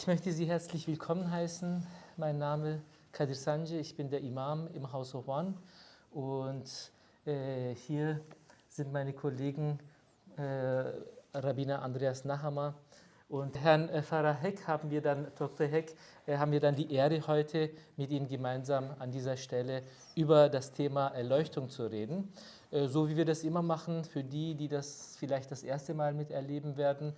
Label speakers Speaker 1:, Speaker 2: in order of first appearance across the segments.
Speaker 1: Ich möchte Sie herzlich willkommen heißen. Mein Name Kadir Sanje, ich bin der Imam im House of One und äh, hier sind meine Kollegen äh, Rabbiner Andreas Nahammer und Herrn äh, Pfarrer Heck haben wir dann, Dr. Heck, äh, haben wir dann die Ehre heute mit Ihnen gemeinsam an dieser Stelle über das Thema Erleuchtung zu reden. Äh, so wie wir das immer machen, für die, die das vielleicht das erste Mal miterleben werden.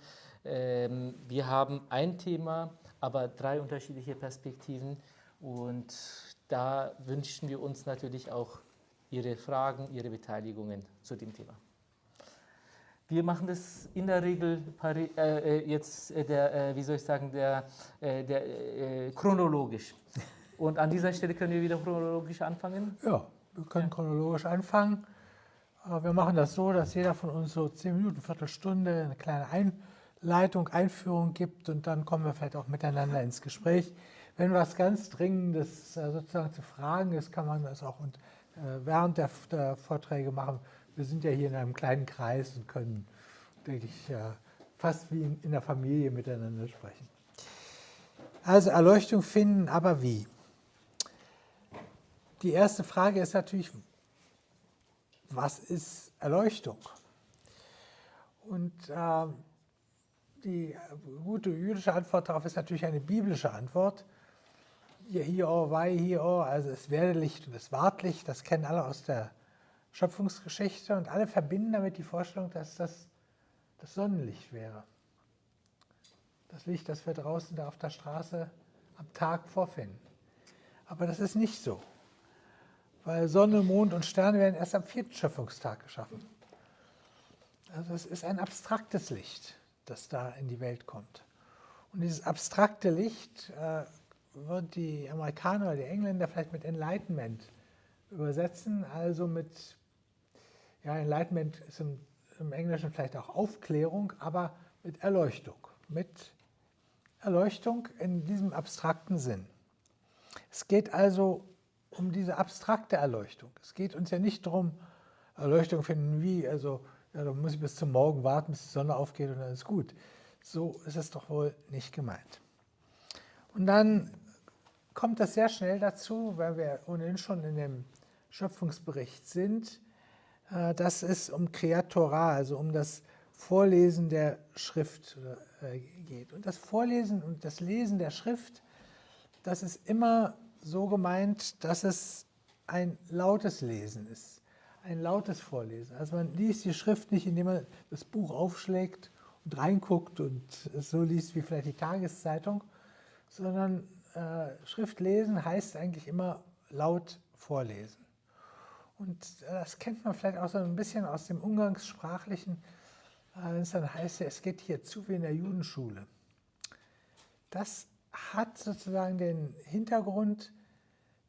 Speaker 1: Ähm, wir haben ein Thema, aber drei unterschiedliche Perspektiven und da wünschen wir uns natürlich auch Ihre Fragen, Ihre Beteiligungen zu dem Thema. Wir machen das in der Regel äh, jetzt, äh, der, äh, wie soll ich sagen, der, äh, der äh, chronologisch. Und an dieser Stelle können wir wieder chronologisch anfangen?
Speaker 2: Ja, wir können ja. chronologisch anfangen. Wir machen das so, dass jeder von uns so zehn Minuten, Viertelstunde eine kleine Einleitung Leitung, Einführung gibt und dann kommen wir vielleicht auch miteinander ins Gespräch. Wenn was ganz Dringendes äh, sozusagen zu fragen ist, kann man das auch äh, während der, Vorträge machen. Wir sind ja hier in einem kleinen Kreis und können, denke ich, fast wie in der Familie miteinander sprechen. Also Erleuchtung finden, aber wie? Die erste Frage ist natürlich, was ist Erleuchtung? Und äh, die gute jüdische Antwort darauf ist natürlich eine biblische Antwort. Hier, oh, wei, hier, oh, also es werde Licht und es ward Licht, das kennen alle aus der Schöpfungsgeschichte und alle verbinden damit die Vorstellung, dass das das Sonnenlicht wäre. Das Licht, das wir draußen da auf der Straße am Tag vorfinden. Aber das ist nicht so, weil Sonne, Mond und Sterne werden erst am vierten Schöpfungstag geschaffen. Also es ist ein abstraktes Licht das da in die Welt kommt. Und dieses abstrakte Licht äh, wird die Amerikaner oder die Engländer vielleicht mit Enlightenment übersetzen, also mit, ja, Enlightenment ist im, im Englischen vielleicht auch Aufklärung, aber mit Erleuchtung, mit Erleuchtung in diesem abstrakten Sinn. Es geht also um diese abstrakte Erleuchtung. Es geht uns ja nicht darum, Erleuchtung finden wie, also ja, dann muss ich bis zum Morgen warten, bis die Sonne aufgeht und dann ist gut. So ist es doch wohl nicht gemeint. Und dann kommt das sehr schnell dazu, weil wir ohnehin schon in dem Schöpfungsbericht sind, äh, dass es um Kreatora, also um das Vorlesen der Schrift äh, geht. Und das Vorlesen und das Lesen der Schrift, das ist immer so gemeint, dass es ein lautes Lesen ist ein lautes Vorlesen. Also man liest die Schrift nicht, indem man das Buch aufschlägt und reinguckt und es so liest wie vielleicht die Tageszeitung, sondern äh, Schrift lesen heißt eigentlich immer laut vorlesen. Und äh, das kennt man vielleicht auch so ein bisschen aus dem Umgangssprachlichen, äh, wenn es dann heißt, es geht hier zu wie in der Judenschule. Das hat sozusagen den Hintergrund,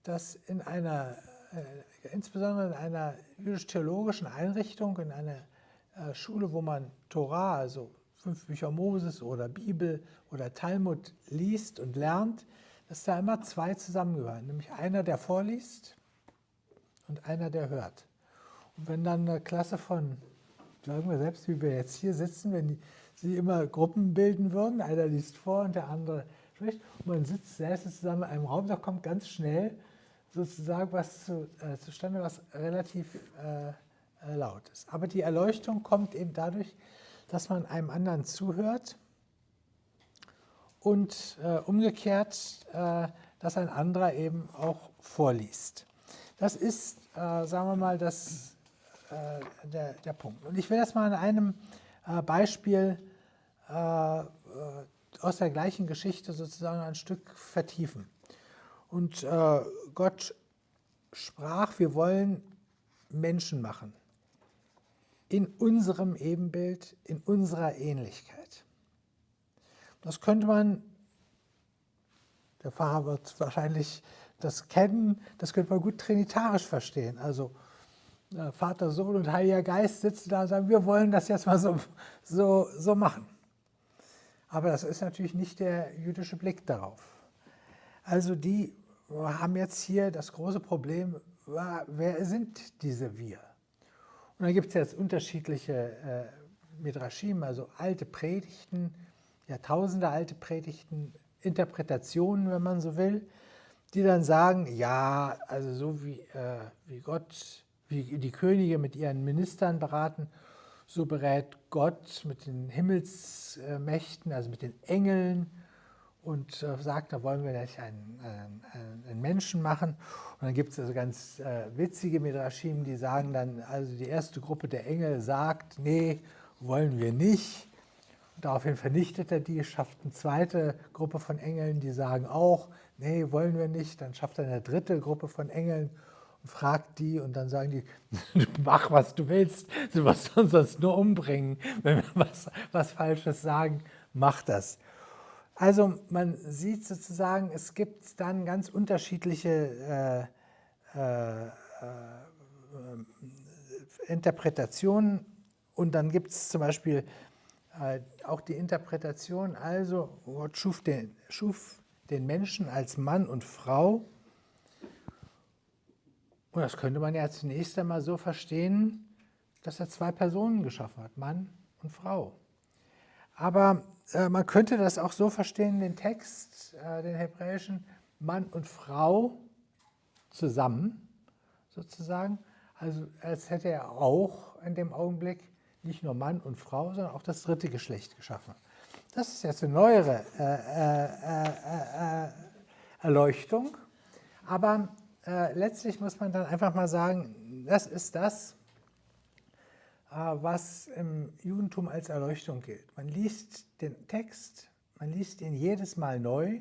Speaker 2: dass in einer äh, insbesondere in einer jüdisch-theologischen Einrichtung, in einer äh, Schule, wo man Torah, also fünf Bücher Moses oder Bibel oder Talmud liest und lernt, dass da immer zwei zusammengehören, nämlich einer, der vorliest und einer, der hört. Und wenn dann eine Klasse von, sagen wir selbst, wie wir jetzt hier sitzen, wenn die, sie immer Gruppen bilden würden, einer liest vor und der andere spricht, und man sitzt selbst zusammen in einem Raum, da kommt ganz schnell sozusagen was zu, äh, zustande, was relativ äh, äh, laut ist. Aber die Erleuchtung kommt eben dadurch, dass man einem anderen zuhört und äh, umgekehrt, äh, dass ein anderer eben auch vorliest. Das ist, äh, sagen wir mal, das, der, der Punkt. Und ich will das mal an einem Beispiel aus der gleichen Geschichte sozusagen ein Stück vertiefen. Und äh, Gott sprach, wir wollen Menschen machen. In unserem Ebenbild, in unserer Ähnlichkeit. Das könnte man, der Pfarrer wird wahrscheinlich das kennen, das könnte man gut trinitarisch verstehen. Also äh, Vater, Sohn und Heiliger Geist sitzen da und sagen, wir wollen das jetzt mal so, so, so machen. Aber das ist natürlich nicht der jüdische Blick darauf. Also die haben jetzt hier das große Problem, wer sind diese wir? Und da gibt es jetzt unterschiedliche äh, Midrashim, also alte Predigten, Jahrtausende alte Predigten Interpretationen, wenn man so will, die dann sagen, ja, also so wie, äh, wie Gott, wie die Könige mit ihren Ministern beraten, so berät Gott mit den Himmelsmächten, also mit den Engeln und äh, sagt, da wollen wir nicht einen, einen, einen, Menschen machen. Und dann gibt es also ganz äh, witzige Midrashim, die sagen dann, also die erste Gruppe der Engel sagt, nee, wollen wir nicht. Und daraufhin vernichtet er die, schafft eine zweite Gruppe von Engeln, die sagen auch, nee, wollen wir nicht. Dann schafft er eine dritte Gruppe von Engeln und fragt die und dann sagen die, mach was du willst, du wirst uns sonst nur umbringen, wenn wir was, was Falsches sagen, mach das. Also man sieht sozusagen, es gibt dann ganz unterschiedliche äh, äh, äh, Interpretationen und dann gibt es zum Beispiel äh, auch die Interpretation, also Gott schuf den, schuf den Menschen als Mann und Frau. Und das könnte man ja zunächst einmal so verstehen, dass er zwei Personen geschaffen hat, Mann und Frau. Aber äh, man könnte das auch so verstehen, den Text, äh, den hebräischen, Mann und Frau zusammen, sozusagen. Also als hätte er auch in dem Augenblick nicht nur Mann und Frau, sondern auch das dritte Geschlecht geschaffen. Das ist jetzt eine neuere äh, äh, äh, äh Erleuchtung, aber letztlich muss man dann einfach mal sagen, das ist das, was im Judentum als Erleuchtung gilt. Man liest den Text, man liest ihn jedes Mal neu,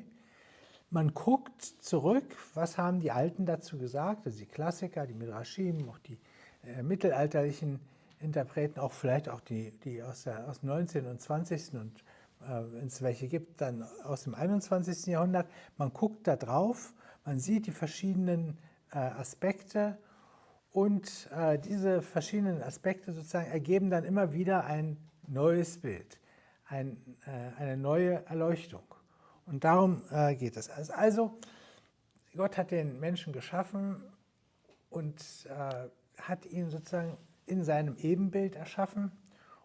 Speaker 2: man guckt zurück, was haben die Alten dazu gesagt, also die Klassiker, die Midrashim, auch die mittelalterlichen Interpreten, auch vielleicht auch die, die aus, der, aus dem 19. und 20. und äh, wenn es welche gibt, dann aus dem 21. Jahrhundert. Man guckt da drauf, man sieht die verschiedenen äh, Aspekte und äh, diese verschiedenen Aspekte sozusagen ergeben dann immer wieder ein neues Bild, ein, äh, eine neue Erleuchtung. Und darum äh, geht es. Also Gott hat den Menschen geschaffen und äh, hat ihn sozusagen in seinem Ebenbild erschaffen.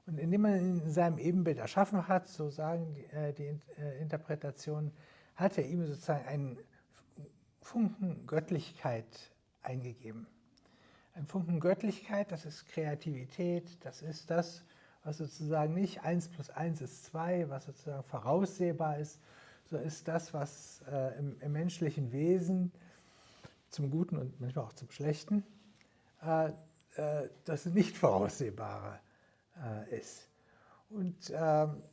Speaker 2: Und indem man ihn in seinem Ebenbild erschaffen hat, so sagen die, äh, die äh, Interpretationen, hat er ihm sozusagen einen Funken Göttlichkeit eingegeben. Ein Funken Göttlichkeit, das ist Kreativität, das ist das, was sozusagen nicht 1 plus 1 ist 2, was sozusagen voraussehbar ist, so ist das, was äh, im, im, menschlichen Wesen zum Guten und manchmal auch zum Schlechten äh, äh, das nicht voraussehbare äh, ist. Und ähm,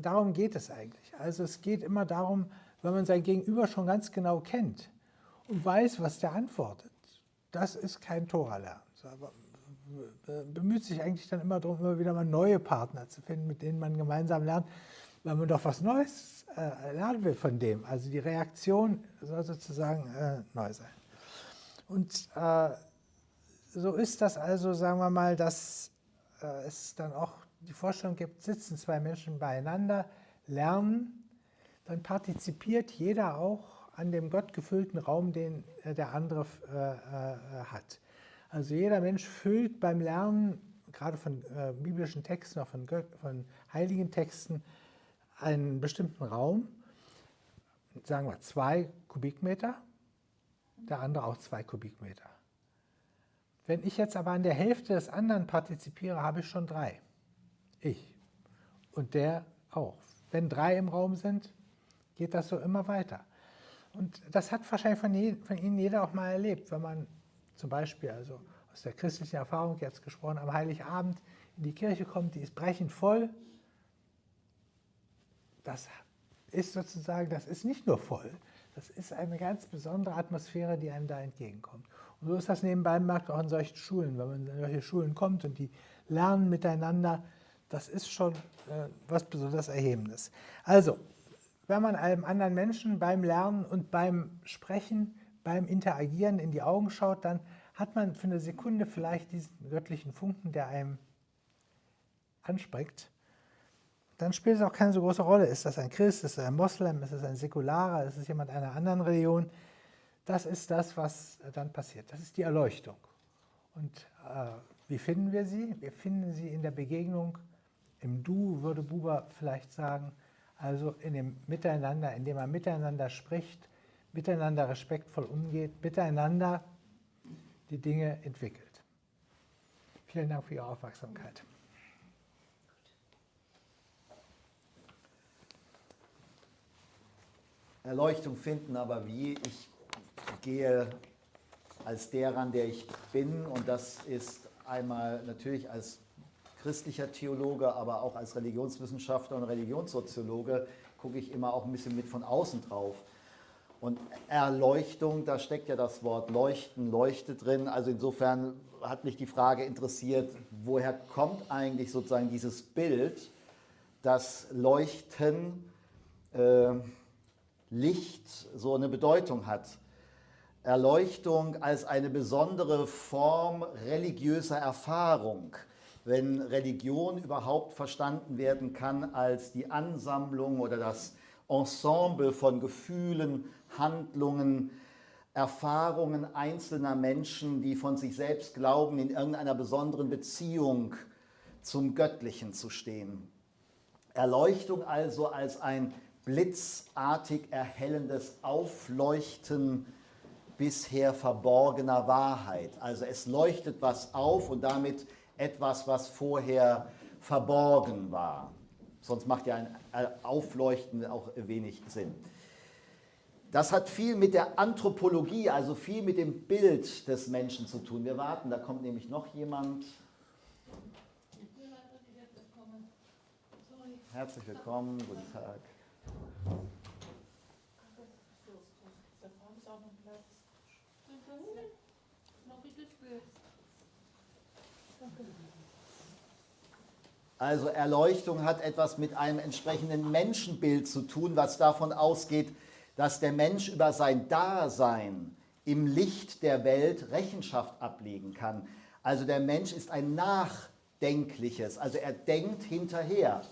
Speaker 2: darum geht es eigentlich. Also es geht immer darum, wenn man sein Gegenüber schon ganz genau kennt und weiß, was der antwortet. Das ist kein Toralernen. Aber bemüht sich eigentlich dann immer darum, immer wieder mal neue Partner zu finden, mit denen man gemeinsam lernt, weil man doch was Neues äh, lernen will von dem. Also die Reaktion soll sozusagen äh, neu sein. Und äh, so ist das also, sagen wir mal, dass äh, es dann auch die Vorstellung gibt, sitzen zwei Menschen beieinander, lernen, dann partizipiert jeder auch an dem gottgefüllten Raum, den äh, der andere äh, äh, hat. Also jeder Mensch füllt beim Lernen, gerade von biblischen Texten, auch von, von heiligen Texten, einen bestimmten Raum, sagen wir zwei Kubikmeter, der andere auch zwei Kubikmeter. Wenn ich jetzt aber an der Hälfte des anderen partizipiere, habe ich schon drei. Ich. Und der auch. Wenn drei im Raum sind, geht das so immer weiter. Und das hat wahrscheinlich von, je, von Ihnen jeder auch mal erlebt, wenn man zum Beispiel, also aus der christlichen Erfahrung jetzt gesprochen, am Heiligabend in die Kirche kommt, die ist brechend voll. Das ist sozusagen, das ist nicht nur voll, das ist eine ganz besondere Atmosphäre, die einem da entgegenkommt. Und so ist das nebenbei bemerkt auch in solchen Schulen. Wenn man in solche Schulen kommt und die lernen miteinander, das ist schon äh, was besonders Erhebendes. Also, wenn man einem anderen Menschen beim Lernen und beim Sprechen, beim Interagieren in die Augen schaut, dann hat man für eine Sekunde vielleicht diesen göttlichen Funken, der einem anspricht. Dann spielt es auch keine so große Rolle. Ist das ein Christ, ist das ein Moslem, ist das ein Säkularer, ist es jemand einer anderen Religion? Das ist das, was dann passiert. Das ist die Erleuchtung. Und äh, wie finden wir sie? Wir finden sie in der Begegnung im Du, würde Buber vielleicht sagen, Also in dem Miteinander, indem man miteinander spricht, miteinander respektvoll umgeht, miteinander die Dinge entwickelt. Vielen Dank für Ihre Aufmerksamkeit.
Speaker 3: Erleuchtung finden, aber wie? Ich gehe als der ran, der ich bin und das ist einmal natürlich als christlicher Theologe, aber auch als Religionswissenschaftler und Religionssoziologe gucke ich immer auch ein bisschen mit von außen drauf. Und Erleuchtung, da steckt ja das Wort Leuchten, Leuchte drin. Also insofern hat mich die Frage interessiert, woher kommt eigentlich sozusagen dieses Bild, dass Leuchten äh, Licht so eine Bedeutung hat. Erleuchtung als eine besondere Form religiöser Erfahrung, wenn Religion überhaupt verstanden werden kann als die Ansammlung oder das Ensemble von Gefühlen, Handlungen, Erfahrungen einzelner Menschen, die von sich selbst glauben, in irgendeiner besonderen Beziehung zum Göttlichen zu stehen. Erleuchtung also als ein blitzartig erhellendes Aufleuchten bisher verborgener Wahrheit. Also es leuchtet was auf und damit etwas, was vorher verborgen war. Sonst macht ja ein Aufleuchten auch wenig Sinn. Das hat viel mit der Anthropologie, also viel mit dem Bild des Menschen zu tun. Wir warten, da kommt nämlich noch jemand. Herzlich willkommen, guten Tag. Also Erleuchtung hat etwas mit einem entsprechenden Menschenbild zu tun, was davon ausgeht, dass der Mensch über sein Dasein im Licht der Welt Rechenschaft ablegen kann. Also der Mensch ist ein nachdenkliches, also er denkt hinterher.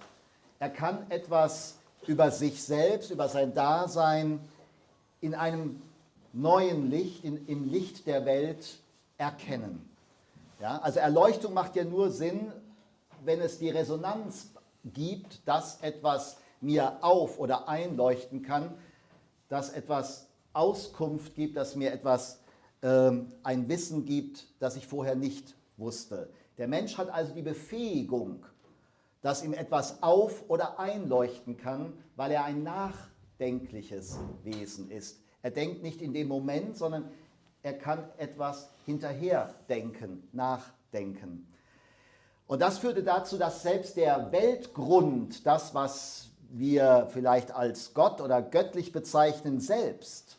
Speaker 3: Er kann etwas über sich selbst, über sein Dasein in einem neuen Licht, in, im Licht der Welt erkennen. Ja, also Erleuchtung macht ja nur Sinn, wenn es die Resonanz gibt, dass etwas mir auf- oder einleuchten kann, dass etwas Auskunft gibt, dass mir etwas, ähm, ein Wissen gibt, das ich vorher nicht wusste. Der Mensch hat also die Befähigung, dass ihm etwas auf- oder einleuchten kann, weil er ein nachdenkliches Wesen ist. Er denkt nicht in dem Moment, sondern er kann etwas hinterher denken, nachdenken. Und das führte dazu, dass selbst der Weltgrund, das, was wir vielleicht als Gott oder göttlich bezeichnen, selbst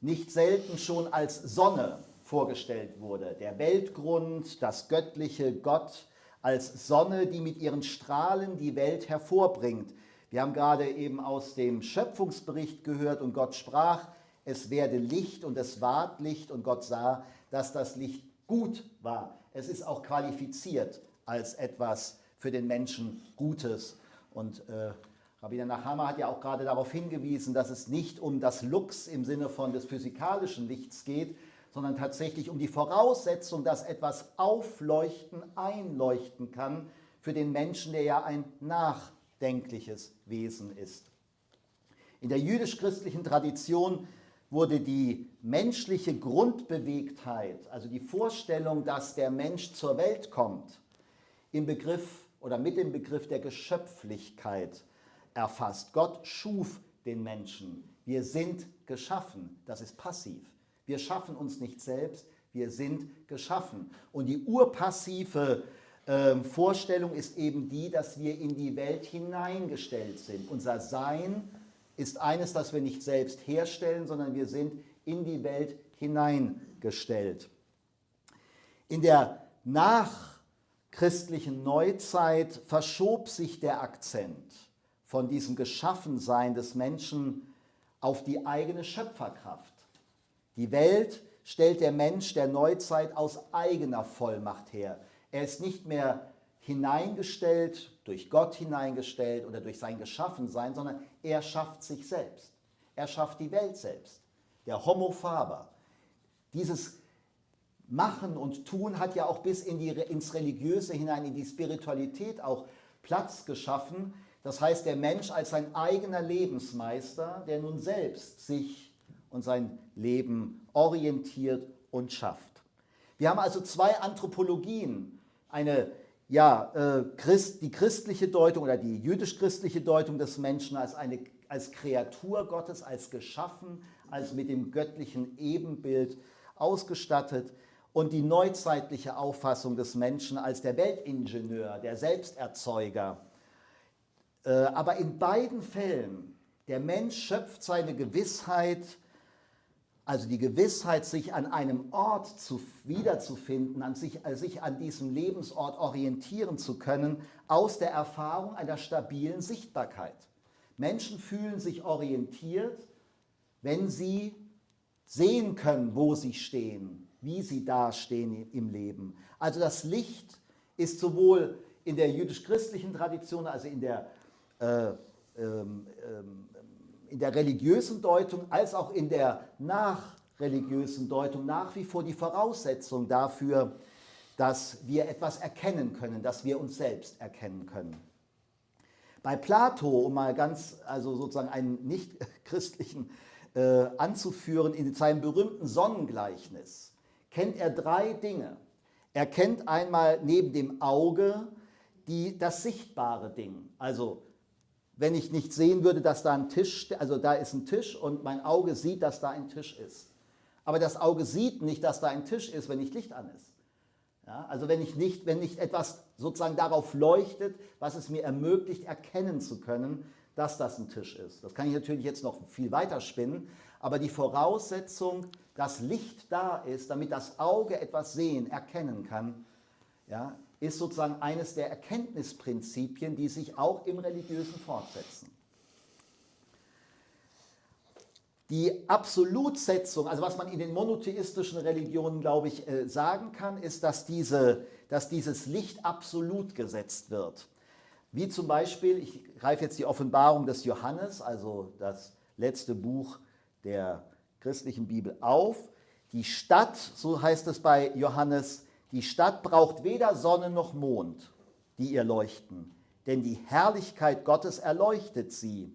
Speaker 3: nicht selten schon als Sonne vorgestellt wurde. Der Weltgrund, das göttliche Gott als Sonne, die mit ihren Strahlen die Welt hervorbringt. Wir haben gerade eben aus dem Schöpfungsbericht gehört und Gott sprach, es werde Licht und es ward Licht und Gott sah, dass das Licht gut war. Es ist auch qualifiziert als etwas für den Menschen Gutes und äh, Rabbiner Nachama hat ja auch gerade darauf hingewiesen, dass es nicht um das Lux im Sinne von des physikalischen Lichts geht, sondern tatsächlich um die Voraussetzung, dass etwas aufleuchten, einleuchten kann für den Menschen, der ja ein nachdenkliches Wesen ist. In der jüdisch-christlichen Tradition wurde die menschliche Grundbewegtheit, also die Vorstellung, dass der Mensch zur Welt kommt, im Begriff oder mit dem Begriff der Geschöpflichkeit erfasst. Gott schuf den Menschen. Wir sind geschaffen. Das ist passiv. Wir schaffen uns nicht selbst, wir sind geschaffen. Und die urpassive äh, Vorstellung ist eben die, dass wir in die Welt hineingestellt sind. Unser Sein ist eines, das wir nicht selbst herstellen, sondern wir sind in die Welt hineingestellt. In der nach christlichen Neuzeit verschob sich der Akzent von diesem Geschaffensein des Menschen auf die eigene Schöpferkraft. Die Welt stellt der Mensch der Neuzeit aus eigener Vollmacht her. Er ist nicht mehr hineingestellt, durch Gott hineingestellt oder durch sein Geschaffensein, sondern er schafft sich selbst. Er schafft die Welt selbst. Der Homo faber. Dieses Machen und Tun hat ja auch bis in die, ins Religiöse hinein, in die Spiritualität auch Platz geschaffen, Das heißt, der Mensch als sein eigener Lebensmeister, der nun selbst sich und sein Leben orientiert und schafft. Wir haben also zwei Anthropologien. Eine, ja, äh, Christ, die christliche Deutung oder die jüdisch-christliche Deutung des Menschen als, eine, als Kreatur Gottes, als geschaffen, als mit dem göttlichen Ebenbild ausgestattet und die neuzeitliche Auffassung des Menschen als der Weltingenieur, der Selbsterzeuger. Äh, aber in beiden Fällen, der Mensch schöpft seine Gewissheit also die Gewissheit, sich an einem Ort zu, wiederzufinden, an sich, äh, sich an diesem Lebensort orientieren zu können, aus der Erfahrung einer stabilen Sichtbarkeit. Menschen fühlen sich orientiert, wenn sie sehen können, wo sie stehen, wie sie dastehen im Leben. Also das Licht ist sowohl in der jüdisch-christlichen Tradition, also in der, äh, ähm, ähm, in der religiösen Deutung als auch in der nachreligiösen Deutung nach wie vor die Voraussetzung dafür, dass wir etwas erkennen können, dass wir uns selbst erkennen können. Bei Plato, um mal ganz, also sozusagen einen nicht-christlichen äh, anzuführen, in seinem berühmten Sonnengleichnis, kennt er drei Dinge. Er kennt einmal neben dem Auge die, das sichtbare Ding, also wenn ich nicht sehen würde, dass da ein Tisch, also da ist ein Tisch und mein Auge sieht, dass da ein Tisch ist. Aber das Auge sieht nicht, dass da ein Tisch ist, wenn nicht Licht an ist. Ja, also wenn, ich nicht, wenn nicht etwas sozusagen darauf leuchtet, was es mir ermöglicht, erkennen zu können, dass das ein Tisch ist. Das kann ich natürlich jetzt noch viel weiter spinnen, aber die Voraussetzung, dass Licht da ist, damit das Auge etwas sehen, erkennen kann, ja, ist sozusagen eines der Erkenntnisprinzipien, die sich auch im Religiösen fortsetzen. Die Absolutsetzung, also was man in den monotheistischen Religionen, glaube ich, äh, sagen kann, ist, dass, diese, dass dieses Licht absolut gesetzt wird. Wie zum Beispiel, ich greife jetzt die Offenbarung des Johannes, also das letzte Buch der christlichen Bibel auf. Die Stadt, so heißt es bei Johannes, die Stadt braucht weder Sonne noch Mond, die ihr leuchten, denn die Herrlichkeit Gottes erleuchtet sie.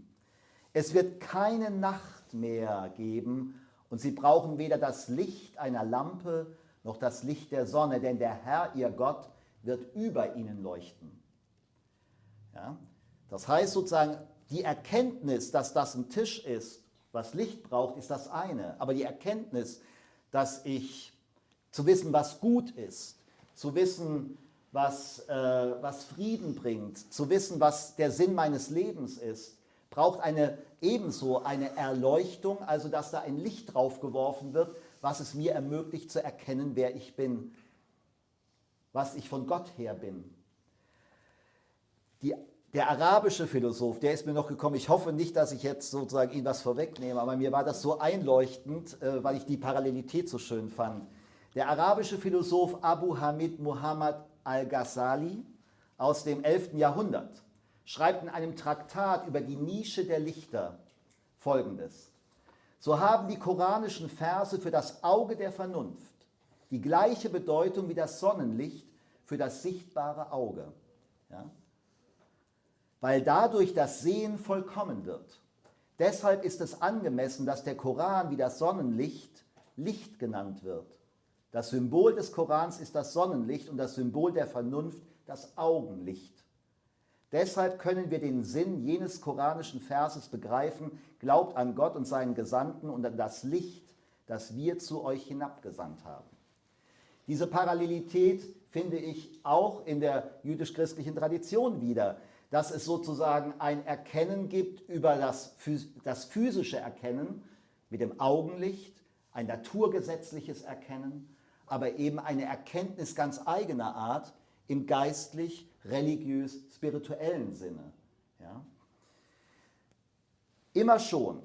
Speaker 3: Es wird keine Nacht mehr geben und sie brauchen weder das Licht einer Lampe noch das Licht der Sonne, denn der Herr, ihr Gott, wird über ihnen leuchten. Ja? Das heißt sozusagen, die Erkenntnis, dass das ein Tisch ist, was Licht braucht, ist das eine. Aber die Erkenntnis, dass ich zu wissen, was gut ist, zu wissen, was, äh, was Frieden bringt, zu wissen, was der Sinn meines Lebens ist, braucht eine ebenso eine Erleuchtung, also dass da ein Licht drauf geworfen wird, was es mir ermöglicht zu erkennen, wer ich bin, was ich von Gott her bin. Die, der arabische Philosoph, der ist mir noch gekommen, ich hoffe nicht, dass ich jetzt sozusagen ihn was vorwegnehme, aber mir war das so einleuchtend, äh, weil ich die Parallelität so schön fand. Der arabische Philosoph Abu Hamid Muhammad al-Ghazali aus dem 11. Jahrhundert schreibt in einem Traktat über die Nische der Lichter folgendes. So haben die koranischen Verse für das Auge der Vernunft die gleiche Bedeutung wie das Sonnenlicht für das sichtbare Auge. Ja? Weil dadurch das Sehen vollkommen wird. Deshalb ist es angemessen, dass der Koran wie das Sonnenlicht Licht genannt wird. Das Symbol des Korans ist das Sonnenlicht und das Symbol der Vernunft das Augenlicht. Deshalb können wir den Sinn jenes koranischen Verses begreifen, glaubt an Gott und seinen Gesandten und an das Licht, das wir zu euch hinabgesandt haben. Diese Parallelität finde ich auch in der jüdisch-christlichen Tradition wieder, dass es sozusagen ein Erkennen gibt über das, das physische Erkennen mit dem Augenlicht, ein naturgesetzliches Erkennen aber eben eine Erkenntnis ganz eigener Art im geistlich, religiös, spirituellen Sinne. Ja? Immer schon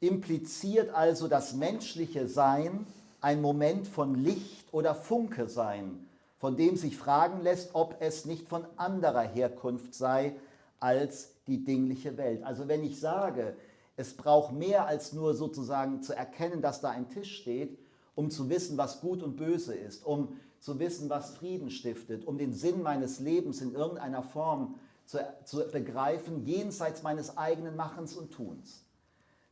Speaker 3: impliziert also das menschliche Sein ein Moment von Licht oder Funke sein, von dem sich fragen lässt, ob es nicht von anderer Herkunft sei als die dingliche Welt. Also wenn ich sage, es braucht mehr als nur sozusagen zu erkennen, dass da ein Tisch steht, um zu wissen, was gut und böse ist, um zu wissen, was Frieden stiftet, um den Sinn meines Lebens in irgendeiner Form zu, zu begreifen, jenseits meines eigenen Machens und Tuns.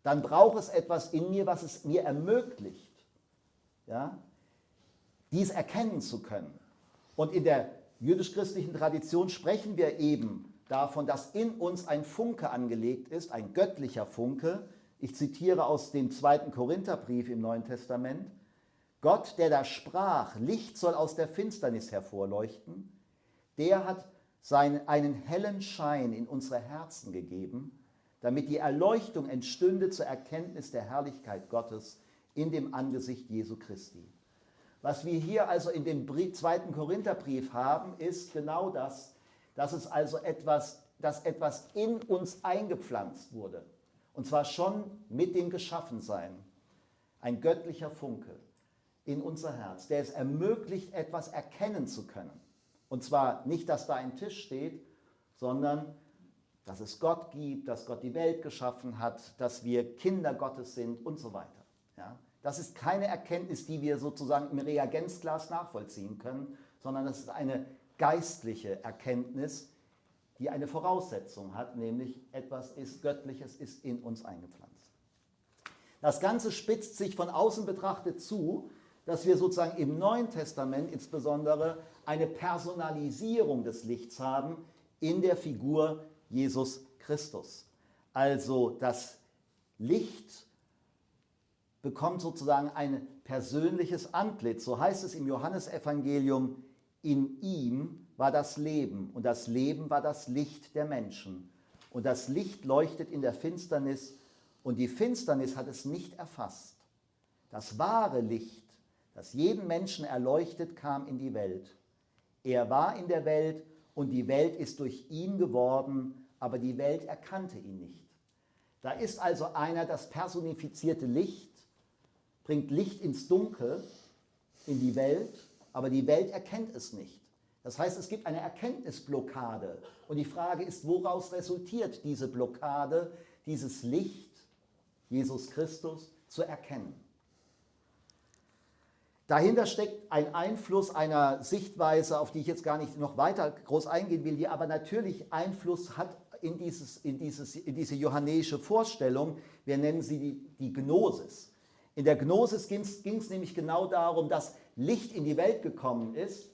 Speaker 3: Dann braucht es etwas in mir, was es mir ermöglicht, ja, dies erkennen zu können. Und in der jüdisch-christlichen Tradition sprechen wir eben davon, dass in uns ein Funke angelegt ist, ein göttlicher Funke. Ich zitiere aus dem zweiten Korintherbrief im Neuen Testament. Gott, der da sprach, Licht soll aus der Finsternis hervorleuchten, der hat seinen, einen hellen Schein in unsere Herzen gegeben, damit die Erleuchtung entstünde zur Erkenntnis der Herrlichkeit Gottes in dem Angesicht Jesu Christi. Was wir hier also in dem zweiten Korintherbrief haben, ist genau das, dass es also etwas, dass etwas in uns eingepflanzt wurde. Und zwar schon mit dem Geschaffensein. Ein göttlicher Funke in unser Herz, der es ermöglicht, etwas erkennen zu können. Und zwar nicht, dass da ein Tisch steht, sondern dass es Gott gibt, dass Gott die Welt geschaffen hat, dass wir Kinder Gottes sind und so weiter. Ja? Das ist keine Erkenntnis, die wir sozusagen im Reagenzglas nachvollziehen können, sondern das ist eine geistliche Erkenntnis, die eine Voraussetzung hat, nämlich etwas ist Göttliches ist in uns eingepflanzt. Das Ganze spitzt sich von außen betrachtet zu, dass wir sozusagen im Neuen Testament insbesondere eine Personalisierung des Lichts haben in der Figur Jesus Christus. Also das Licht bekommt sozusagen ein persönliches Antlitz. So heißt es im Johannesevangelium, in ihm war das Leben und das Leben war das Licht der Menschen. Und das Licht leuchtet in der Finsternis und die Finsternis hat es nicht erfasst. Das wahre Licht, das jeden Menschen erleuchtet, kam in die Welt. Er war in der Welt und die Welt ist durch ihn geworden, aber die Welt erkannte ihn nicht. Da ist also einer das personifizierte Licht, bringt Licht ins Dunkel, in die Welt aber die Welt erkennt es nicht. Das heißt, es gibt eine Erkenntnisblockade. Und die Frage ist, woraus resultiert diese Blockade, dieses Licht, Jesus Christus, zu erkennen? Dahinter steckt ein Einfluss einer Sichtweise, auf die ich jetzt gar nicht noch weiter groß eingehen will, die aber natürlich Einfluss hat in, dieses, in, dieses, in diese johannäische Vorstellung. Wir nennen sie die, die Gnosis. In der Gnosis ging es nämlich genau darum, dass Licht in die Welt gekommen ist,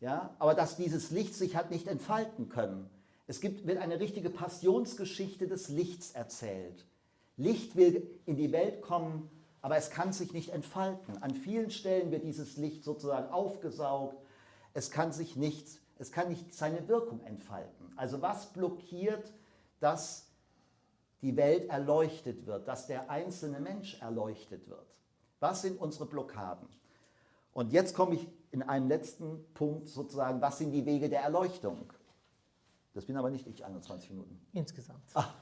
Speaker 3: ja, aber dass dieses Licht sich hat nicht entfalten können. Es gibt, wird eine richtige Passionsgeschichte des Lichts erzählt. Licht will in die Welt kommen, aber es kann sich nicht entfalten. An vielen Stellen wird dieses Licht sozusagen aufgesaugt. Es kann sich nicht, es kann nicht seine Wirkung entfalten. Also was blockiert, dass die Welt erleuchtet wird, dass der einzelne Mensch erleuchtet wird. Was sind unsere Blockaden? Und jetzt komme ich in einem letzten Punkt sozusagen, was sind die Wege der Erleuchtung? Das bin aber nicht ich, 21 Minuten.
Speaker 1: Insgesamt.
Speaker 3: Ah.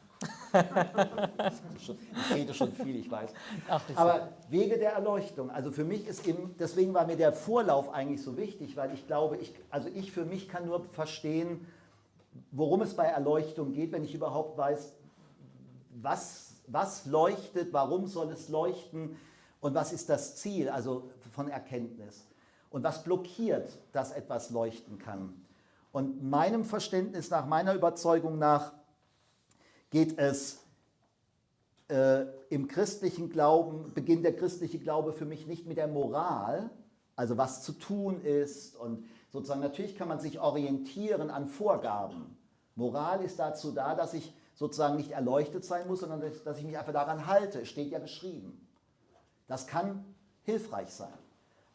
Speaker 3: Ich rede schon viel, ich weiß. Ach, aber Wege der Erleuchtung, also für mich ist eben, deswegen war mir der Vorlauf eigentlich so wichtig, weil ich glaube, ich, also ich für mich kann nur verstehen, worum es bei Erleuchtung geht, wenn ich überhaupt weiß, was, was leuchtet, warum soll es leuchten und was ist das Ziel, also von Erkenntnis. Und was blockiert, dass etwas leuchten kann. Und meinem Verständnis nach, meiner Überzeugung nach, geht es äh, im christlichen Glauben, beginnt der christliche Glaube für mich nicht mit der Moral, also was zu tun ist und sozusagen natürlich kann man sich orientieren an Vorgaben. Moral ist dazu da, dass ich sozusagen nicht erleuchtet sein muss, sondern dass ich mich einfach daran halte. Steht ja geschrieben. Das kann hilfreich sein.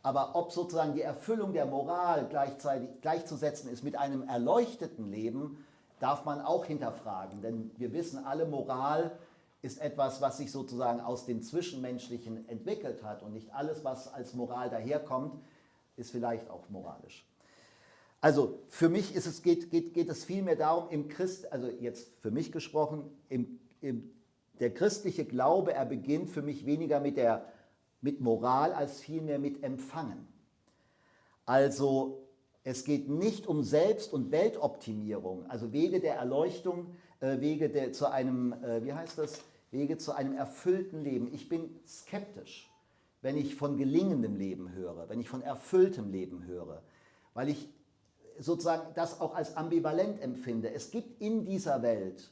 Speaker 3: Aber ob sozusagen die Erfüllung der Moral gleichzeitig gleichzusetzen ist mit einem erleuchteten Leben, darf man auch hinterfragen. Denn wir wissen alle, Moral ist etwas, was sich sozusagen aus dem Zwischenmenschlichen entwickelt hat. Und nicht alles, was als Moral daherkommt, ist vielleicht auch moralisch. Also für mich ist es, geht, geht, geht es vielmehr darum, im Christ, also jetzt für mich gesprochen, im, im, der christliche Glaube, er beginnt für mich weniger mit, der, mit Moral als vielmehr mit Empfangen. Also es geht nicht um Selbst- und Weltoptimierung, also Wege der Erleuchtung, äh, Wege der, zu einem, äh, wie heißt das, Wege zu einem erfüllten Leben. Ich bin skeptisch, wenn ich von gelingendem Leben höre, wenn ich von erfülltem Leben höre, weil ich sozusagen das auch als ambivalent empfinde. Es gibt in dieser Welt